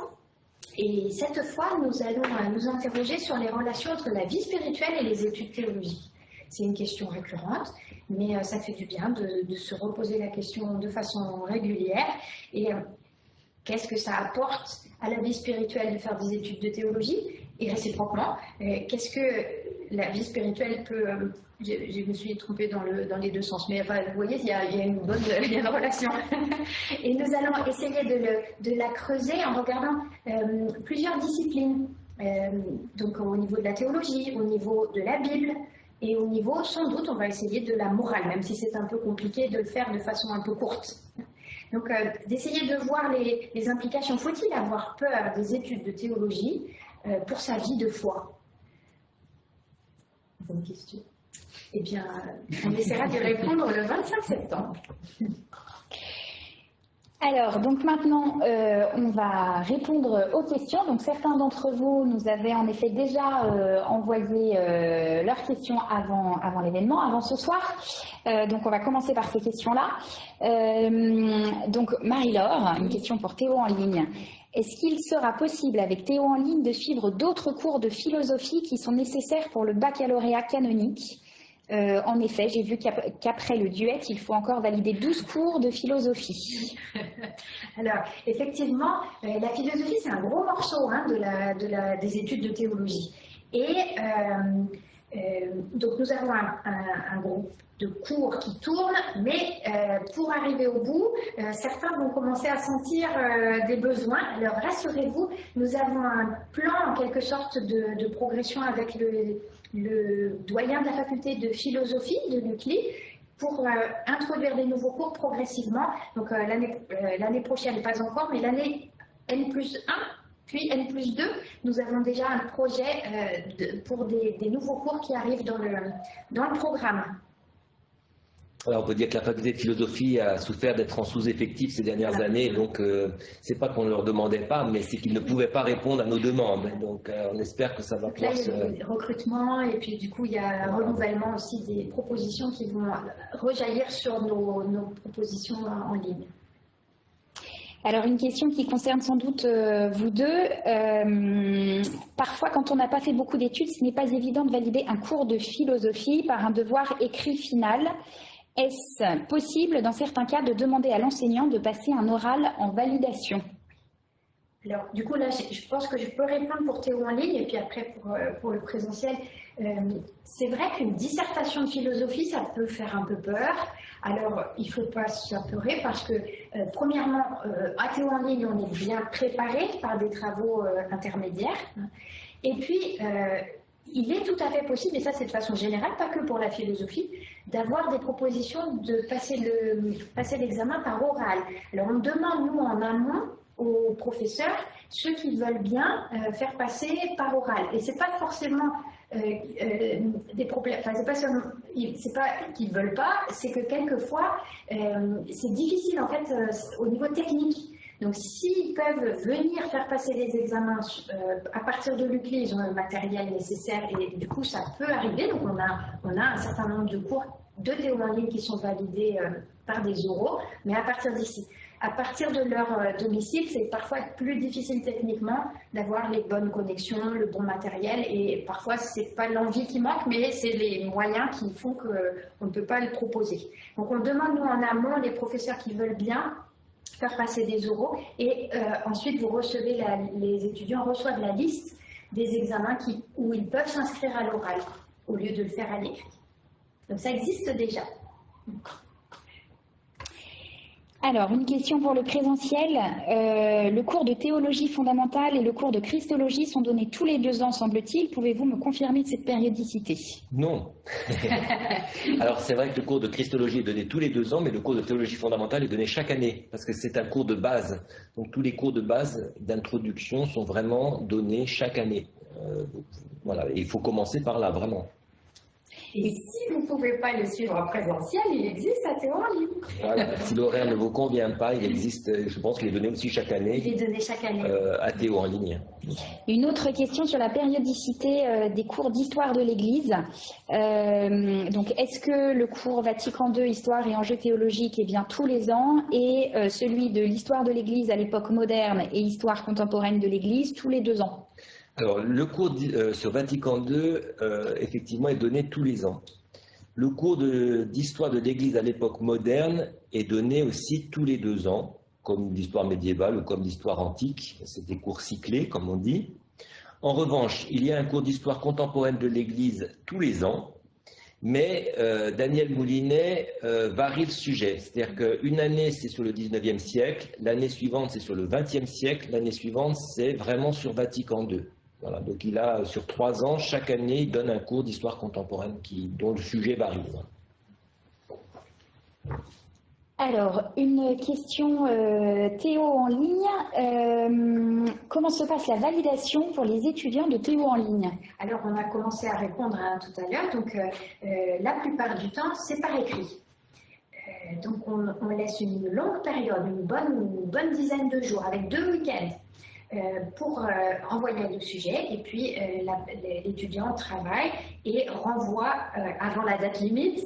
Speaker 3: Et cette fois, nous allons euh, nous interroger sur les relations entre la vie spirituelle et les études théologiques. C'est une question récurrente, mais euh, ça fait du bien de, se reposer la question de façon régulière. Et euh, qu'est-ce que ça apporte à la vie spirituelle de faire des études de théologie? Et réciproquement, euh, qu'est-ce que la vie spirituelle peut... Je, me suis trompée dans, le, dans les deux sens, mais vous voyez, il y, a, une bonne il y a une relation. Et nous allons essayer de, le, de la creuser en regardant plusieurs disciplines. donc au niveau de la théologie, au niveau de la Bible, et au niveau, sans doute, on va essayer de la morale, même si c'est un peu compliqué de le faire de façon un peu courte. Donc, euh, d'essayer de voir les, implications. Faut-il avoir peur des études de théologie euh, pour sa vie de foi? Bonne question. Eh bien, on essaiera d'y répondre le 25 septembre.
Speaker 1: Alors, donc maintenant, euh, on va répondre aux questions. Donc, certains d'entre vous nous avaient en effet déjà euh, envoyé euh, leurs questions avant, avant l'événement, avant ce soir. donc, on va commencer par ces questions-là. donc, Marie-Laure, une question pour Théo en ligne. Est-ce qu'il sera possible avec Théo en ligne de suivre d'autres cours de philosophie qui sont nécessaires pour le baccalauréat canonique? Euh, en effet, j'ai vu qu'après le duet, il faut encore valider 12 cours de philosophie.
Speaker 3: Alors, effectivement, euh, la philosophie, c'est un gros morceau hein, de la, des études de théologie. Et euh, donc nous avons un, groupe de cours qui tourne, mais pour arriver au bout, certains vont commencer à sentir des besoins. Alors rassurez-vous, nous avons un plan en quelque sorte de, progression avec le, le, doyen de la faculté de philosophie de l'UCLI pour introduire des nouveaux cours progressivement. Donc l'année prochaine, pas encore, mais l'année N plus 1 puis N plus 2, nous avons déjà un projet euh, pour des, nouveaux cours qui arrivent dans le, dans le programme.
Speaker 2: Alors on peut dire que la faculté de philosophie a souffert d'être en sous-effectif ces dernières années, donc ce euh, c'est pas qu'on ne leur demandait pas, mais c'est qu'ils ne pouvaient pas répondre à nos demandes. Donc euh, on espère que ça va
Speaker 3: pouvoir se... Il y a recrutement et puis du coup il y a un renouvellement aussi des propositions qui vont rejaillir sur nos, nos propositions en ligne.
Speaker 1: Alors une question qui concerne sans doute euh, vous deux. Euh, parfois, quand on n'a pas fait beaucoup d'études, ce n'est pas évident de valider un cours de philosophie par un devoir écrit final. Est-ce possible, dans certains cas, de demander à l'enseignant de passer un oral en validation?
Speaker 3: Alors, du coup, là, je pense que je peux répondre pour Théo en ligne et puis après pour, euh, pour le présentiel. c'est vrai qu'une dissertation de philosophie, ça peut faire un peu peur. Alors, il ne faut pas s'apeurer parce que, euh, premièrement, euh, à Théo en ligne, on est bien préparé par des travaux euh, intermédiaires. Et puis, il est tout à fait possible, et ça c'est de façon générale, pas que pour la philosophie, d'avoir des propositions de passer l'examen par oral. Alors, on demande, nous, en amont, aux professeurs, ceux qui veulent bien faire passer par oral. Et ce n'est pas forcément euh, euh, des problèmes. Enfin, c'est pas seulement, c'est pas qu'ils veulent pas, c'est que quelquefois euh, c'est difficile en fait au niveau technique. Donc, s'ils peuvent venir faire passer les examens à partir de l'UCLI, ils ont le matériel nécessaire et du coup, ça peut arriver. Donc, on a, un certain nombre de cours de théorie en ligne qui sont validés par des oraux, mais à partir d'ici à partir de leur euh, domicile, c'est parfois plus difficile techniquement d'avoir les bonnes connexions, le bon matériel et parfois c'est pas l'envie qui manque, mais c'est les moyens qui font qu'on ne peut pas le proposer. Donc on demande nous en amont les professeurs qui veulent bien faire passer des oraux et euh, ensuite vous recevez les étudiants reçoivent la liste des examens qui, où ils peuvent s'inscrire à l'oral au lieu de le faire à l'écrit. Donc ça existe déjà.
Speaker 1: Alors, une question pour le présentiel. Euh, le cours de théologie fondamentale et le cours de christologie sont donnés tous les deux ans, semble-t-il. Pouvez-vous me confirmer cette périodicité?
Speaker 2: Non. Alors, c'est vrai que le cours de christologie est donné tous les deux ans, mais le cours de théologie fondamentale est donné chaque année, parce que c'est un cours de base. Donc, tous les cours de base d'introduction sont vraiment donnés chaque année. Euh, voilà, il faut commencer par là, vraiment.
Speaker 3: Et si vous ne pouvez pas le suivre en présentiel, il existe à Théo en ligne.
Speaker 2: Voilà, si l'horaire ne vous convient pas, il existe, je pense qu'il est donné aussi chaque année.
Speaker 3: Il est donné chaque année.
Speaker 2: Euh, à Théo en ligne.
Speaker 1: Une autre question sur la périodicité euh, des cours d'histoire de l'Église. Euh, donc, est-ce que le cours Vatican II, Histoire et enjeux théologiques est bien tous les ans? Et celui de l'histoire de l'Église à l'époque moderne et histoire contemporaine de l'Église tous les deux ans?
Speaker 2: Alors, le cours euh, sur Vatican II, euh, effectivement, est donné tous les ans. Le cours d'histoire de, l'Église à l'époque moderne est donné aussi tous les deux ans, comme l'histoire médiévale ou comme l'histoire antique. C'est des cours cyclés, comme on dit. En revanche, il y a un cours d'histoire contemporaine de l'Église tous les ans, mais euh, Daniel Moulinet varie le sujet. C'est-à-dire qu'une année, c'est sur le 19e siècle, l'année suivante, c'est sur le 20e siècle, l'année suivante, c'est vraiment sur Vatican II donc il a sur trois ans, chaque année, il donne un cours d'histoire contemporaine qui, dont le sujet varie.
Speaker 1: Alors, une question euh, Théo en ligne. Euh, comment se passe la validation pour les étudiants de Théo en ligne?
Speaker 3: Alors, on a commencé à répondre tout à l'heure. Donc, euh, la plupart du temps, c'est par écrit. donc, on, laisse une longue période, une bonne, une bonne dizaine de jours, avec deux week-ends pour euh, envoyer le sujet et puis euh, l'étudiant travaille et renvoie avant la date limite,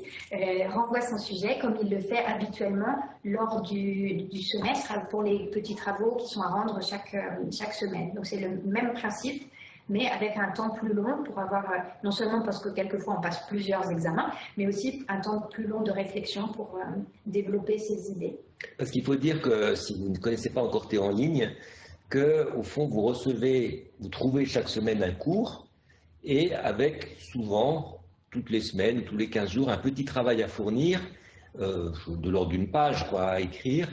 Speaker 3: renvoie son sujet comme il le fait habituellement lors du, semestre pour les petits travaux qui sont à rendre chaque, chaque semaine. Donc c'est le même principe mais avec un temps plus long pour avoir, non seulement parce que quelquefois on passe plusieurs examens, mais aussi un temps plus long de réflexion pour développer ses idées.
Speaker 2: Parce qu'il faut dire que si vous ne connaissez pas encore Théo en ligne, que, au fond, vous recevez, vous trouvez chaque semaine un cours et avec souvent toutes les semaines, tous les 15 jours, un petit travail à fournir, de l'ordre d'une page à écrire,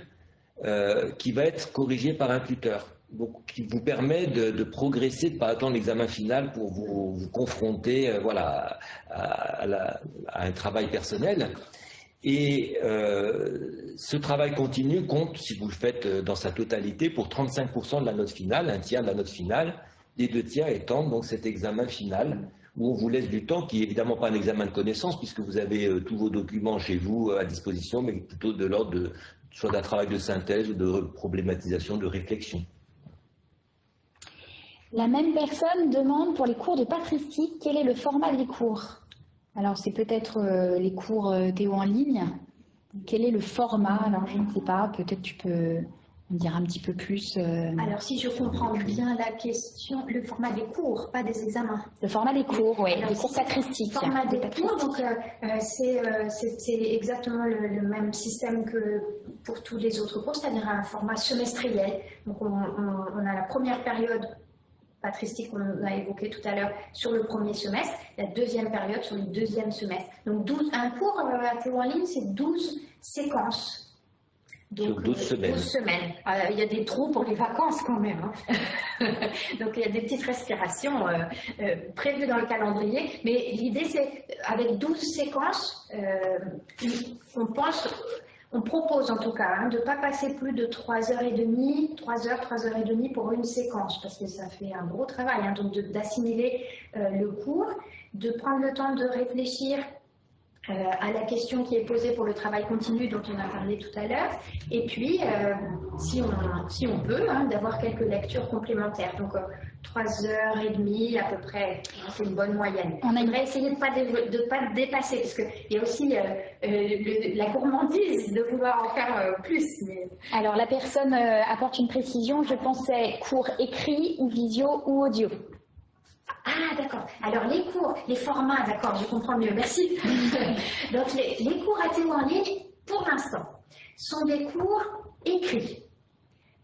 Speaker 2: qui va être corrigé par un tuteur donc, qui vous permet de, progresser, de ne pas attendre l'examen final pour vous, confronter euh, voilà, à, un travail personnel. Et euh, ce travail continu compte, si vous le faites euh, dans sa totalité, pour 35% de la note finale, un tiers de la note finale, les deux tiers étant donc cet examen final où on vous laisse du temps, qui n'est évidemment pas un examen de connaissance, puisque vous avez tous vos documents chez vous à disposition, mais plutôt de l'ordre de, soit d'un travail de synthèse ou de problématisation, de réflexion.
Speaker 1: La même personne demande pour les cours de patristique quel est le format des cours. Alors c'est peut-être euh, les cours euh, Théo en ligne. Quel est le format? Alors je ne sais pas, peut-être tu peux me dire un petit peu plus.
Speaker 3: Euh, Alors si je comprends bien la question, le format des cours, pas des examens.
Speaker 1: Le format des cours, oui, des cours patristiques.
Speaker 3: Le format des cours, donc c'est exactement le, même système que pour tous les autres cours, c'est-à-dire un format semestriel. Donc on a la première période patristique qu'on a évoqué tout à l'heure sur le premier semestre, la deuxième période sur le deuxième semestre. Donc 12, un cours euh, à Théo en ligne, c'est 12 séquences.
Speaker 2: Donc, 12 semaines.
Speaker 3: 12 semaines. Euh, il y a des trous pour les vacances quand même. Hein. Donc il y a des petites respirations euh, prévues dans le calendrier. Mais l'idée c'est, avec 12 séquences, on pense on propose en tout cas hein, de ne pas passer plus de 3h30, 3h, 3h30 pour une séquence, parce que ça fait un gros travail, hein, donc d'assimiler euh, le cours, de prendre le temps de réfléchir euh, à la question qui est posée pour le travail continu dont on a parlé tout à l'heure, et puis, euh, si, on, si on peut, hein, d'avoir quelques lectures complémentaires. Donc, euh, trois heures et demie à peu près, c'est une bonne moyenne. On aimerait essayer de ne pas, de, pas dépasser, parce qu'il y a aussi la gourmandise de vouloir en faire plus.
Speaker 1: Alors, la personne apporte une précision, je pensais cours écrit ou visio ou audio.
Speaker 3: Ah, d'accord. Alors, les cours, les formats, d'accord, je comprends mieux, merci. Donc, les, cours à Théo en ligne, pour l'instant, sont des cours écrits.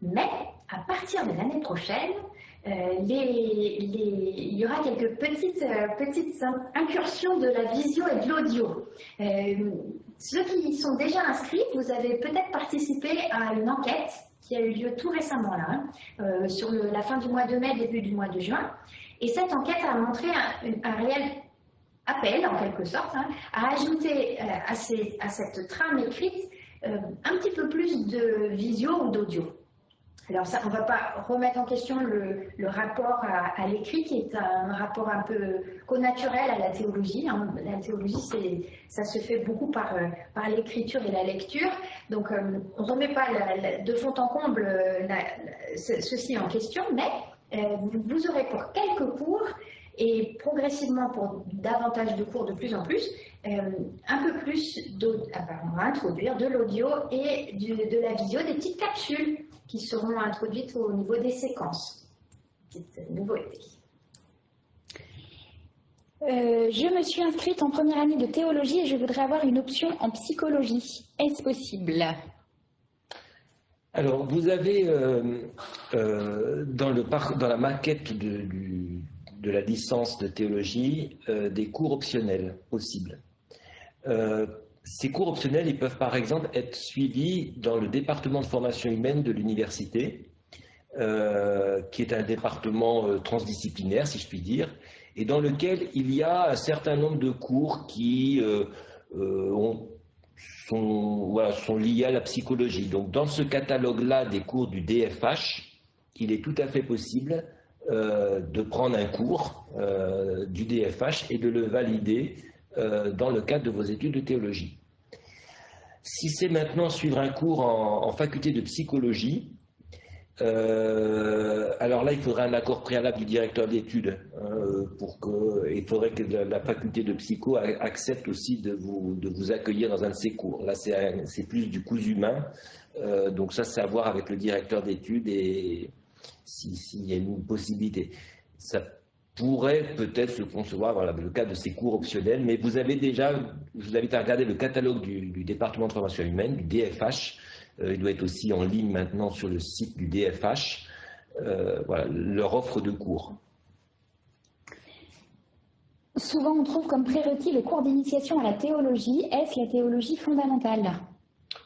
Speaker 3: Mais, à partir de l'année prochaine, euh, il y aura quelques petites, euh, petites incursions de la visio et de l'audio. Euh, ceux qui sont déjà inscrits, vous avez peut-être participé à une enquête qui a eu lieu tout récemment là, hein, sur la fin du mois de mai, début du mois de juin. Et cette enquête a montré un, réel appel, en quelque sorte, hein, à ajouter euh, à, cette trame écrite euh, un petit peu plus de visio ou d'audio. Alors ça, on ne va pas remettre en question le, rapport à, l'écrit, qui est un rapport un peu connaturel à la théologie. Hein. La théologie, ça se fait beaucoup par, euh, par l'écriture et la lecture. Donc on ne remet pas de fond en comble ceci en question, mais vous aurez pour quelques cours et progressivement pour davantage de cours de plus en plus, euh, un peu plus ah ben, on va introduire de l'audio et de la vidéo, des petites capsules qui seront introduites au niveau des séquences. Petite nouveauté.
Speaker 1: Euh, je me suis inscrite en première année de théologie et je voudrais avoir une option en psychologie. Est-ce possible?
Speaker 2: Alors, vous avez euh, euh, dans, la maquette de, de, la licence de théologie euh, des cours optionnels possibles. ces cours optionnels, ils peuvent par exemple être suivis dans le département de formation humaine de l'université, qui est un département transdisciplinaire, si je puis dire, et dans lequel il y a un certain nombre de cours qui ont sont, liés à la psychologie. Donc dans ce catalogue-là des cours du DFH, il est tout à fait possible euh, de prendre un cours euh, du DFH et de le valider euh, dans le cadre de vos études de théologie. Si c'est maintenant suivre un cours en faculté de psychologie, euh, alors là, il faudrait un accord préalable du directeur d'études hein, pour que, il faudrait que la, faculté de psycho accepte aussi de vous, de vous accueillir dans un de ses cours. Là, c'est plus du coût humain, euh, donc ça, c'est à voir avec le directeur d'études et s'il y a une possibilité. Ça pourrait peut-être se concevoir voilà, le cas de ces cours optionnels, mais vous avez déjà, je vous invite à regarder le catalogue du, département de formation humaine, du DFH, il doit être aussi en ligne maintenant sur le site du DFH. Euh, voilà, leur offre de cours.
Speaker 1: Souvent, on trouve comme prérequis le cours d'initiation à la théologie. Est-ce la théologie fondamentale?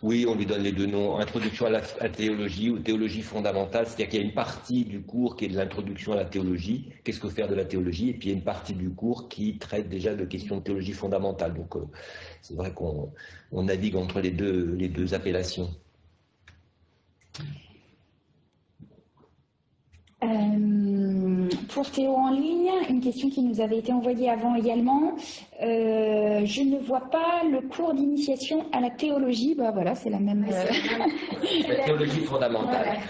Speaker 2: Oui, on lui donne les deux noms, introduction à la, théologie ou théologie fondamentale, c'est-à-dire qu'il y a une partie du cours qui est de l'introduction à la théologie, qu'est-ce que faire de la théologie, et puis il y a une partie du cours qui traite déjà de questions de théologie fondamentale. Donc euh, c'est vrai qu'on navigue entre les deux, les deux appellations.
Speaker 1: Euh, pour Théo en ligne, une question qui nous avait été envoyée avant également. Euh, je ne vois pas le cours d'initiation à la théologie. Bah voilà, c'est la même.
Speaker 2: Euh, la théologie fondamentale.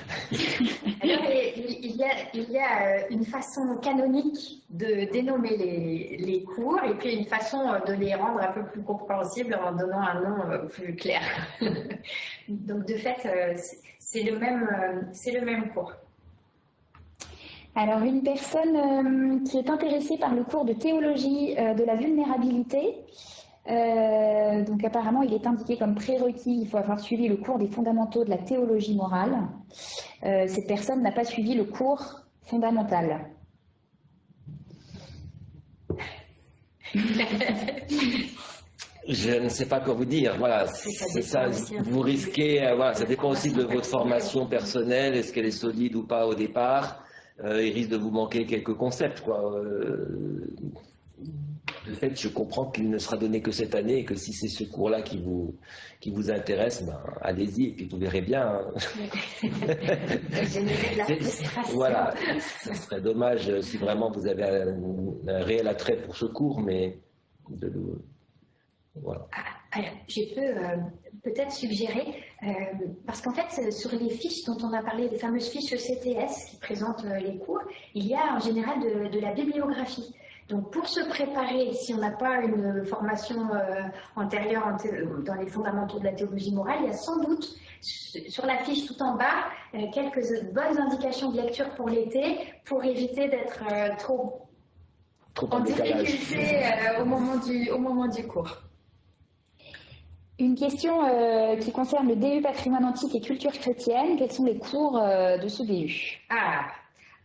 Speaker 3: il, il, y a, une façon canonique de dénommer les, cours et puis une façon de les rendre un peu plus compréhensibles en donnant un nom plus clair. Donc de fait, c'est le même, cours.
Speaker 1: Alors, une personne euh, qui est intéressée par le cours de théologie euh, de la vulnérabilité, euh, donc apparemment il est indiqué comme prérequis, il faut avoir suivi le cours des fondamentaux de la théologie morale. cette personne n'a pas suivi le cours fondamental.
Speaker 2: Je ne sais pas quoi vous dire. Voilà, c'est ça. Vous risquez, voilà, ça dépend aussi de votre formation personnelle. Est-ce qu'elle est solide ou pas au départ? Euh, il risque de vous manquer quelques concepts. Quoi. Euh, de fait, je comprends qu'il ne sera donné que cette année et que si c'est ce cours-là qui vous, qui vous intéresse, ben, allez-y et puis vous verrez bien. Hein. voilà, ce serait dommage si vraiment vous avez un, réel attrait pour ce cours, mais de,
Speaker 3: voilà. Ah, je peux euh, peut-être suggérer, euh, parce qu'en fait, sur les fiches dont on a parlé, les fameuses fiches CTS qui présentent euh, les cours, il y a en général de, la bibliographie. Donc pour se préparer, si on n'a pas une formation antérieure dans les fondamentaux de la théologie morale, il y a sans doute sur la fiche tout en bas quelques bonnes indications de lecture pour l'été pour éviter d'être trop,
Speaker 2: en,
Speaker 3: difficulté au, moment du, au moment du cours.
Speaker 1: Une question euh, qui concerne le DU patrimoine antique et culture chrétienne. Quels sont les cours euh, de ce DU
Speaker 3: Ah,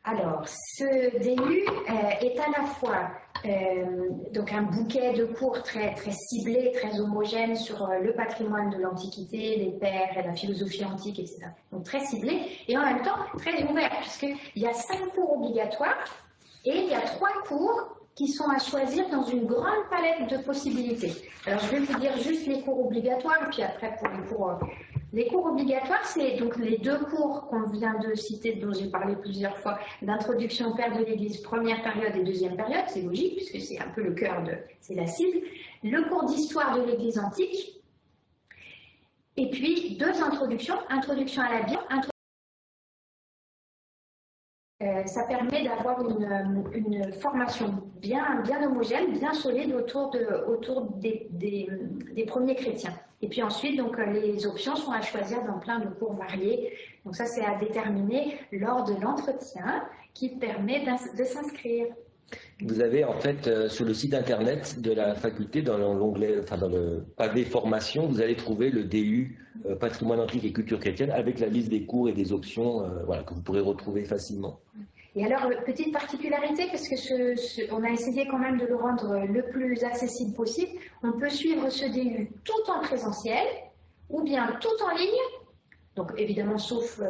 Speaker 3: alors ce DU euh, est à la fois donc un bouquet de cours très, très ciblés, très homogènes sur le patrimoine de l'Antiquité, les pères, la philosophie antique, etc. Donc très ciblé et en même temps très ouvert puisqu'il y a cinq cours obligatoires et il y a trois cours qui sont à choisir dans une grande palette de possibilités. Alors, je vais vous dire juste les cours obligatoires, puis après pour les cours. Les cours obligatoires, c'est donc les deux cours qu'on vient de citer, dont j'ai parlé plusieurs fois, d'introduction au Père de l'Église, première période et deuxième période, c'est logique, puisque c'est un peu le cœur de, c'est la cible. Le cours d'histoire de l'Église antique, et puis deux introductions, introduction à la Bible, euh, ça permet d'avoir une, une, formation bien, bien homogène, bien solide autour, de, autour des, des, des, premiers chrétiens. Et puis ensuite, donc, les options sont à choisir dans plein de cours variés. Donc ça, c'est à déterminer lors de l'entretien qui permet de s'inscrire.
Speaker 2: Vous avez en fait euh, sur le site internet de la faculté, dans l'onglet, enfin dans le pavé formation, vous allez trouver le DU euh, patrimoine antique et culture chrétienne avec la liste des cours et des options euh, que vous pourrez retrouver facilement.
Speaker 3: Et alors, petite particularité, parce que on a essayé quand même de le rendre le plus accessible possible, on peut suivre ce DU tout en présentiel ou bien tout en ligne, donc évidemment sauf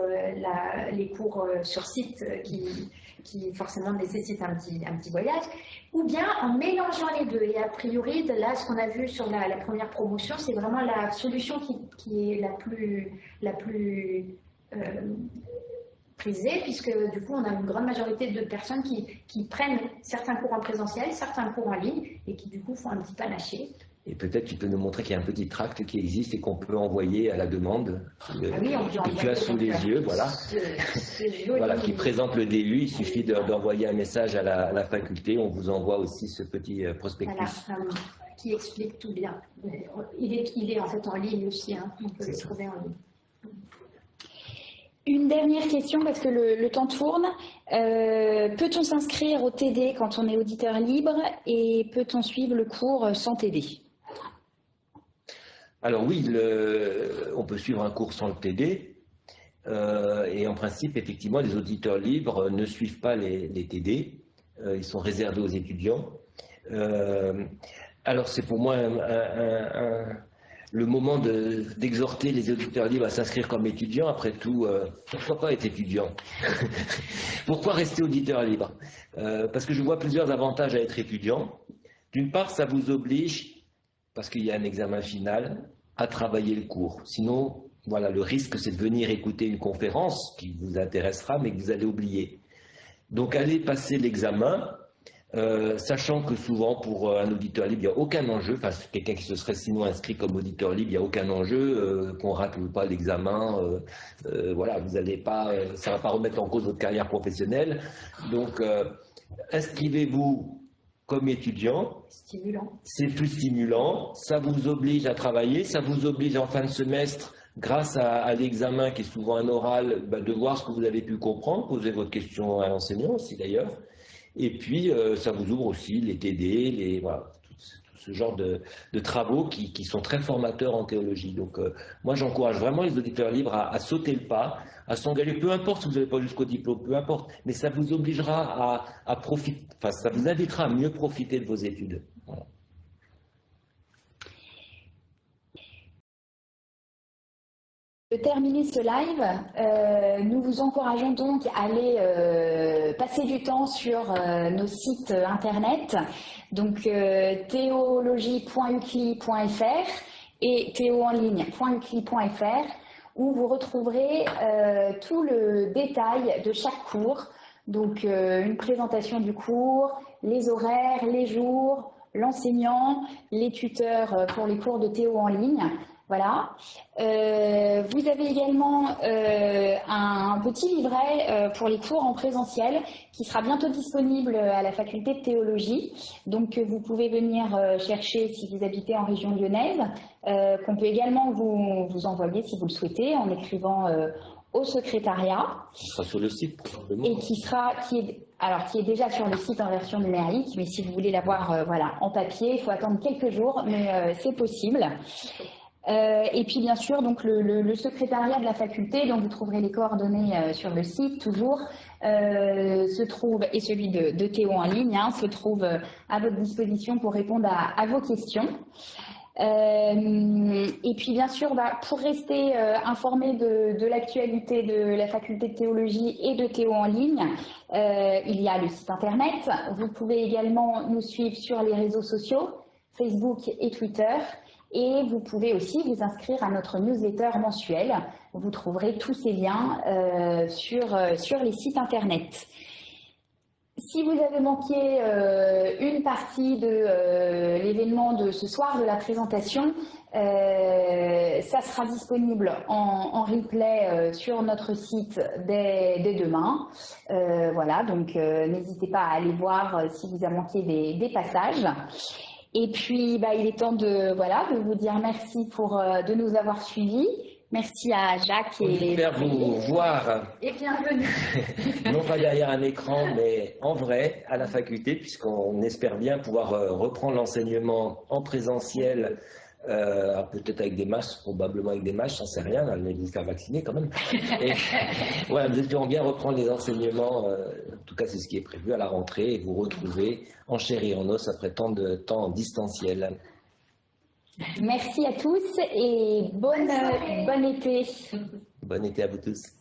Speaker 3: les cours sur site qui qui forcément nécessite un petit, un petit voyage, ou bien en mélangeant les deux. Et a priori, là, ce qu'on a vu sur la, première promotion, c'est vraiment la solution qui, qui, est la plus, la plus euh, prisée, puisque du coup, on a une grande majorité de personnes qui, qui, prennent certains cours en présentiel, certains cours en ligne, et qui du coup font un petit panaché.
Speaker 2: Et peut-être tu peux nous montrer qu'il y a un petit tract qui existe et qu'on peut envoyer à la demande.
Speaker 3: Ah oui,
Speaker 2: on sous les yeux, voilà. voilà, qui présente le DU. Il suffit d'envoyer un message à la, faculté. On vous envoie aussi ce petit euh, prospectus.
Speaker 3: Voilà, qui explique tout bien. Il est, il est en fait en ligne aussi. Hein. On peut le trouver en ligne.
Speaker 1: Une dernière question parce que le, temps tourne. Euh, peut-on s'inscrire au TD quand on est auditeur libre et peut-on suivre le cours sans TD
Speaker 2: alors oui, on peut suivre un cours sans le TD. Euh, et en principe, effectivement, les auditeurs libres ne suivent pas les, TD. Euh, ils sont réservés aux étudiants. alors c'est pour moi le moment d'exhorter les auditeurs libres à s'inscrire comme étudiants. Après tout, pourquoi pas être étudiant Pourquoi rester auditeur libre? Parce que je vois plusieurs avantages à être étudiant. D'une part, ça vous oblige, parce qu'il y a un examen final, à travailler le cours. Sinon, voilà, le risque, c'est de venir écouter une conférence qui vous intéressera, mais que vous allez oublier. Donc, allez passer l'examen, euh, sachant que souvent, pour euh, un auditeur libre, il n'y a aucun enjeu. Enfin, quelqu'un qui se serait sinon inscrit comme auditeur libre, il n'y a aucun enjeu. Euh, qu'on rate ou pas l'examen, voilà, vous allez pas, ça ne va pas remettre en cause votre carrière professionnelle. Donc, inscrivez-vous comme étudiant. C'est plus stimulant. Ça vous oblige à travailler. Ça vous oblige en fin de semestre, grâce à, l'examen qui est souvent un oral, bah, de voir ce que vous avez pu comprendre, poser votre question à l'enseignant aussi d'ailleurs. Et puis, euh, ça vous ouvre aussi les TD, les, voilà, ce genre de, travaux qui, sont très formateurs en théologie. Donc, euh, moi, j'encourage vraiment les auditeurs libres à, sauter le pas, à s'engager, peu importe si vous n'avez pas jusqu'au diplôme, peu importe, mais ça vous obligera à, profiter, enfin, ça vous invitera à mieux profiter de vos études.
Speaker 1: De terminer ce live, euh, nous vous encourageons donc à aller euh, passer du temps sur euh, nos sites internet, donc théologie.ucli.fr et théoenligne.ucli.fr où vous retrouverez tout le détail de chaque cours, donc une présentation du cours, les horaires, les jours, l'enseignant, les tuteurs pour les cours de Théo en ligne, voilà. Euh, vous avez également euh, un petit livret euh, pour les cours en présentiel qui sera bientôt disponible à la faculté de théologie. Donc vous pouvez venir chercher si vous habitez en région lyonnaise, qu'on peut également vous, vous, envoyer si vous le souhaitez en écrivant au secrétariat.
Speaker 2: Qui sera sur le site
Speaker 1: Et qui sera, qui est, alors qui est déjà sur le site en version numérique, mais si vous voulez l'avoir voilà, en papier, il faut attendre quelques jours, mais c'est possible. Euh, et puis bien sûr, donc le, secrétariat de la faculté, dont vous trouverez les coordonnées euh, sur le site toujours, euh, se trouve, et celui de, Théo en ligne, hein, se trouve à votre disposition pour répondre à, vos questions. et puis bien sûr, bah, pour rester informé de, de l'actualité de la faculté de théologie et de Théo en ligne, il y a le site internet. Vous pouvez également nous suivre sur les réseaux sociaux, Facebook et Twitter. Et vous pouvez aussi vous inscrire à notre newsletter mensuel. Vous trouverez tous ces liens euh, sur, euh, sur les sites internet. Si vous avez manqué euh, une partie de l'événement de ce soir, de la présentation, ça sera disponible en, replay sur notre site dès, demain. voilà, donc n'hésitez pas à aller voir si vous avez manqué des passages. Et puis, bah, il est temps de, voilà, de vous dire merci pour, euh, de nous avoir suivis. Merci à Jacques
Speaker 2: et J'espère vous voir.
Speaker 1: Et bienvenue.
Speaker 2: non pas derrière un écran, mais en vrai, à la faculté, puisqu'on espère bien pouvoir euh, reprendre l'enseignement en présentiel euh, peut-être avec des masques, probablement avec des masques, j'en sais rien, allez vous faire vacciner quand même. Et, voilà, nous espérons bien reprendre les enseignements, euh, en tout cas c'est ce qui est prévu à la rentrée, et vous retrouver en chair et en os après tant de temps distanciel.
Speaker 1: Merci à tous et bonne, bon été.
Speaker 2: Bon été à vous tous.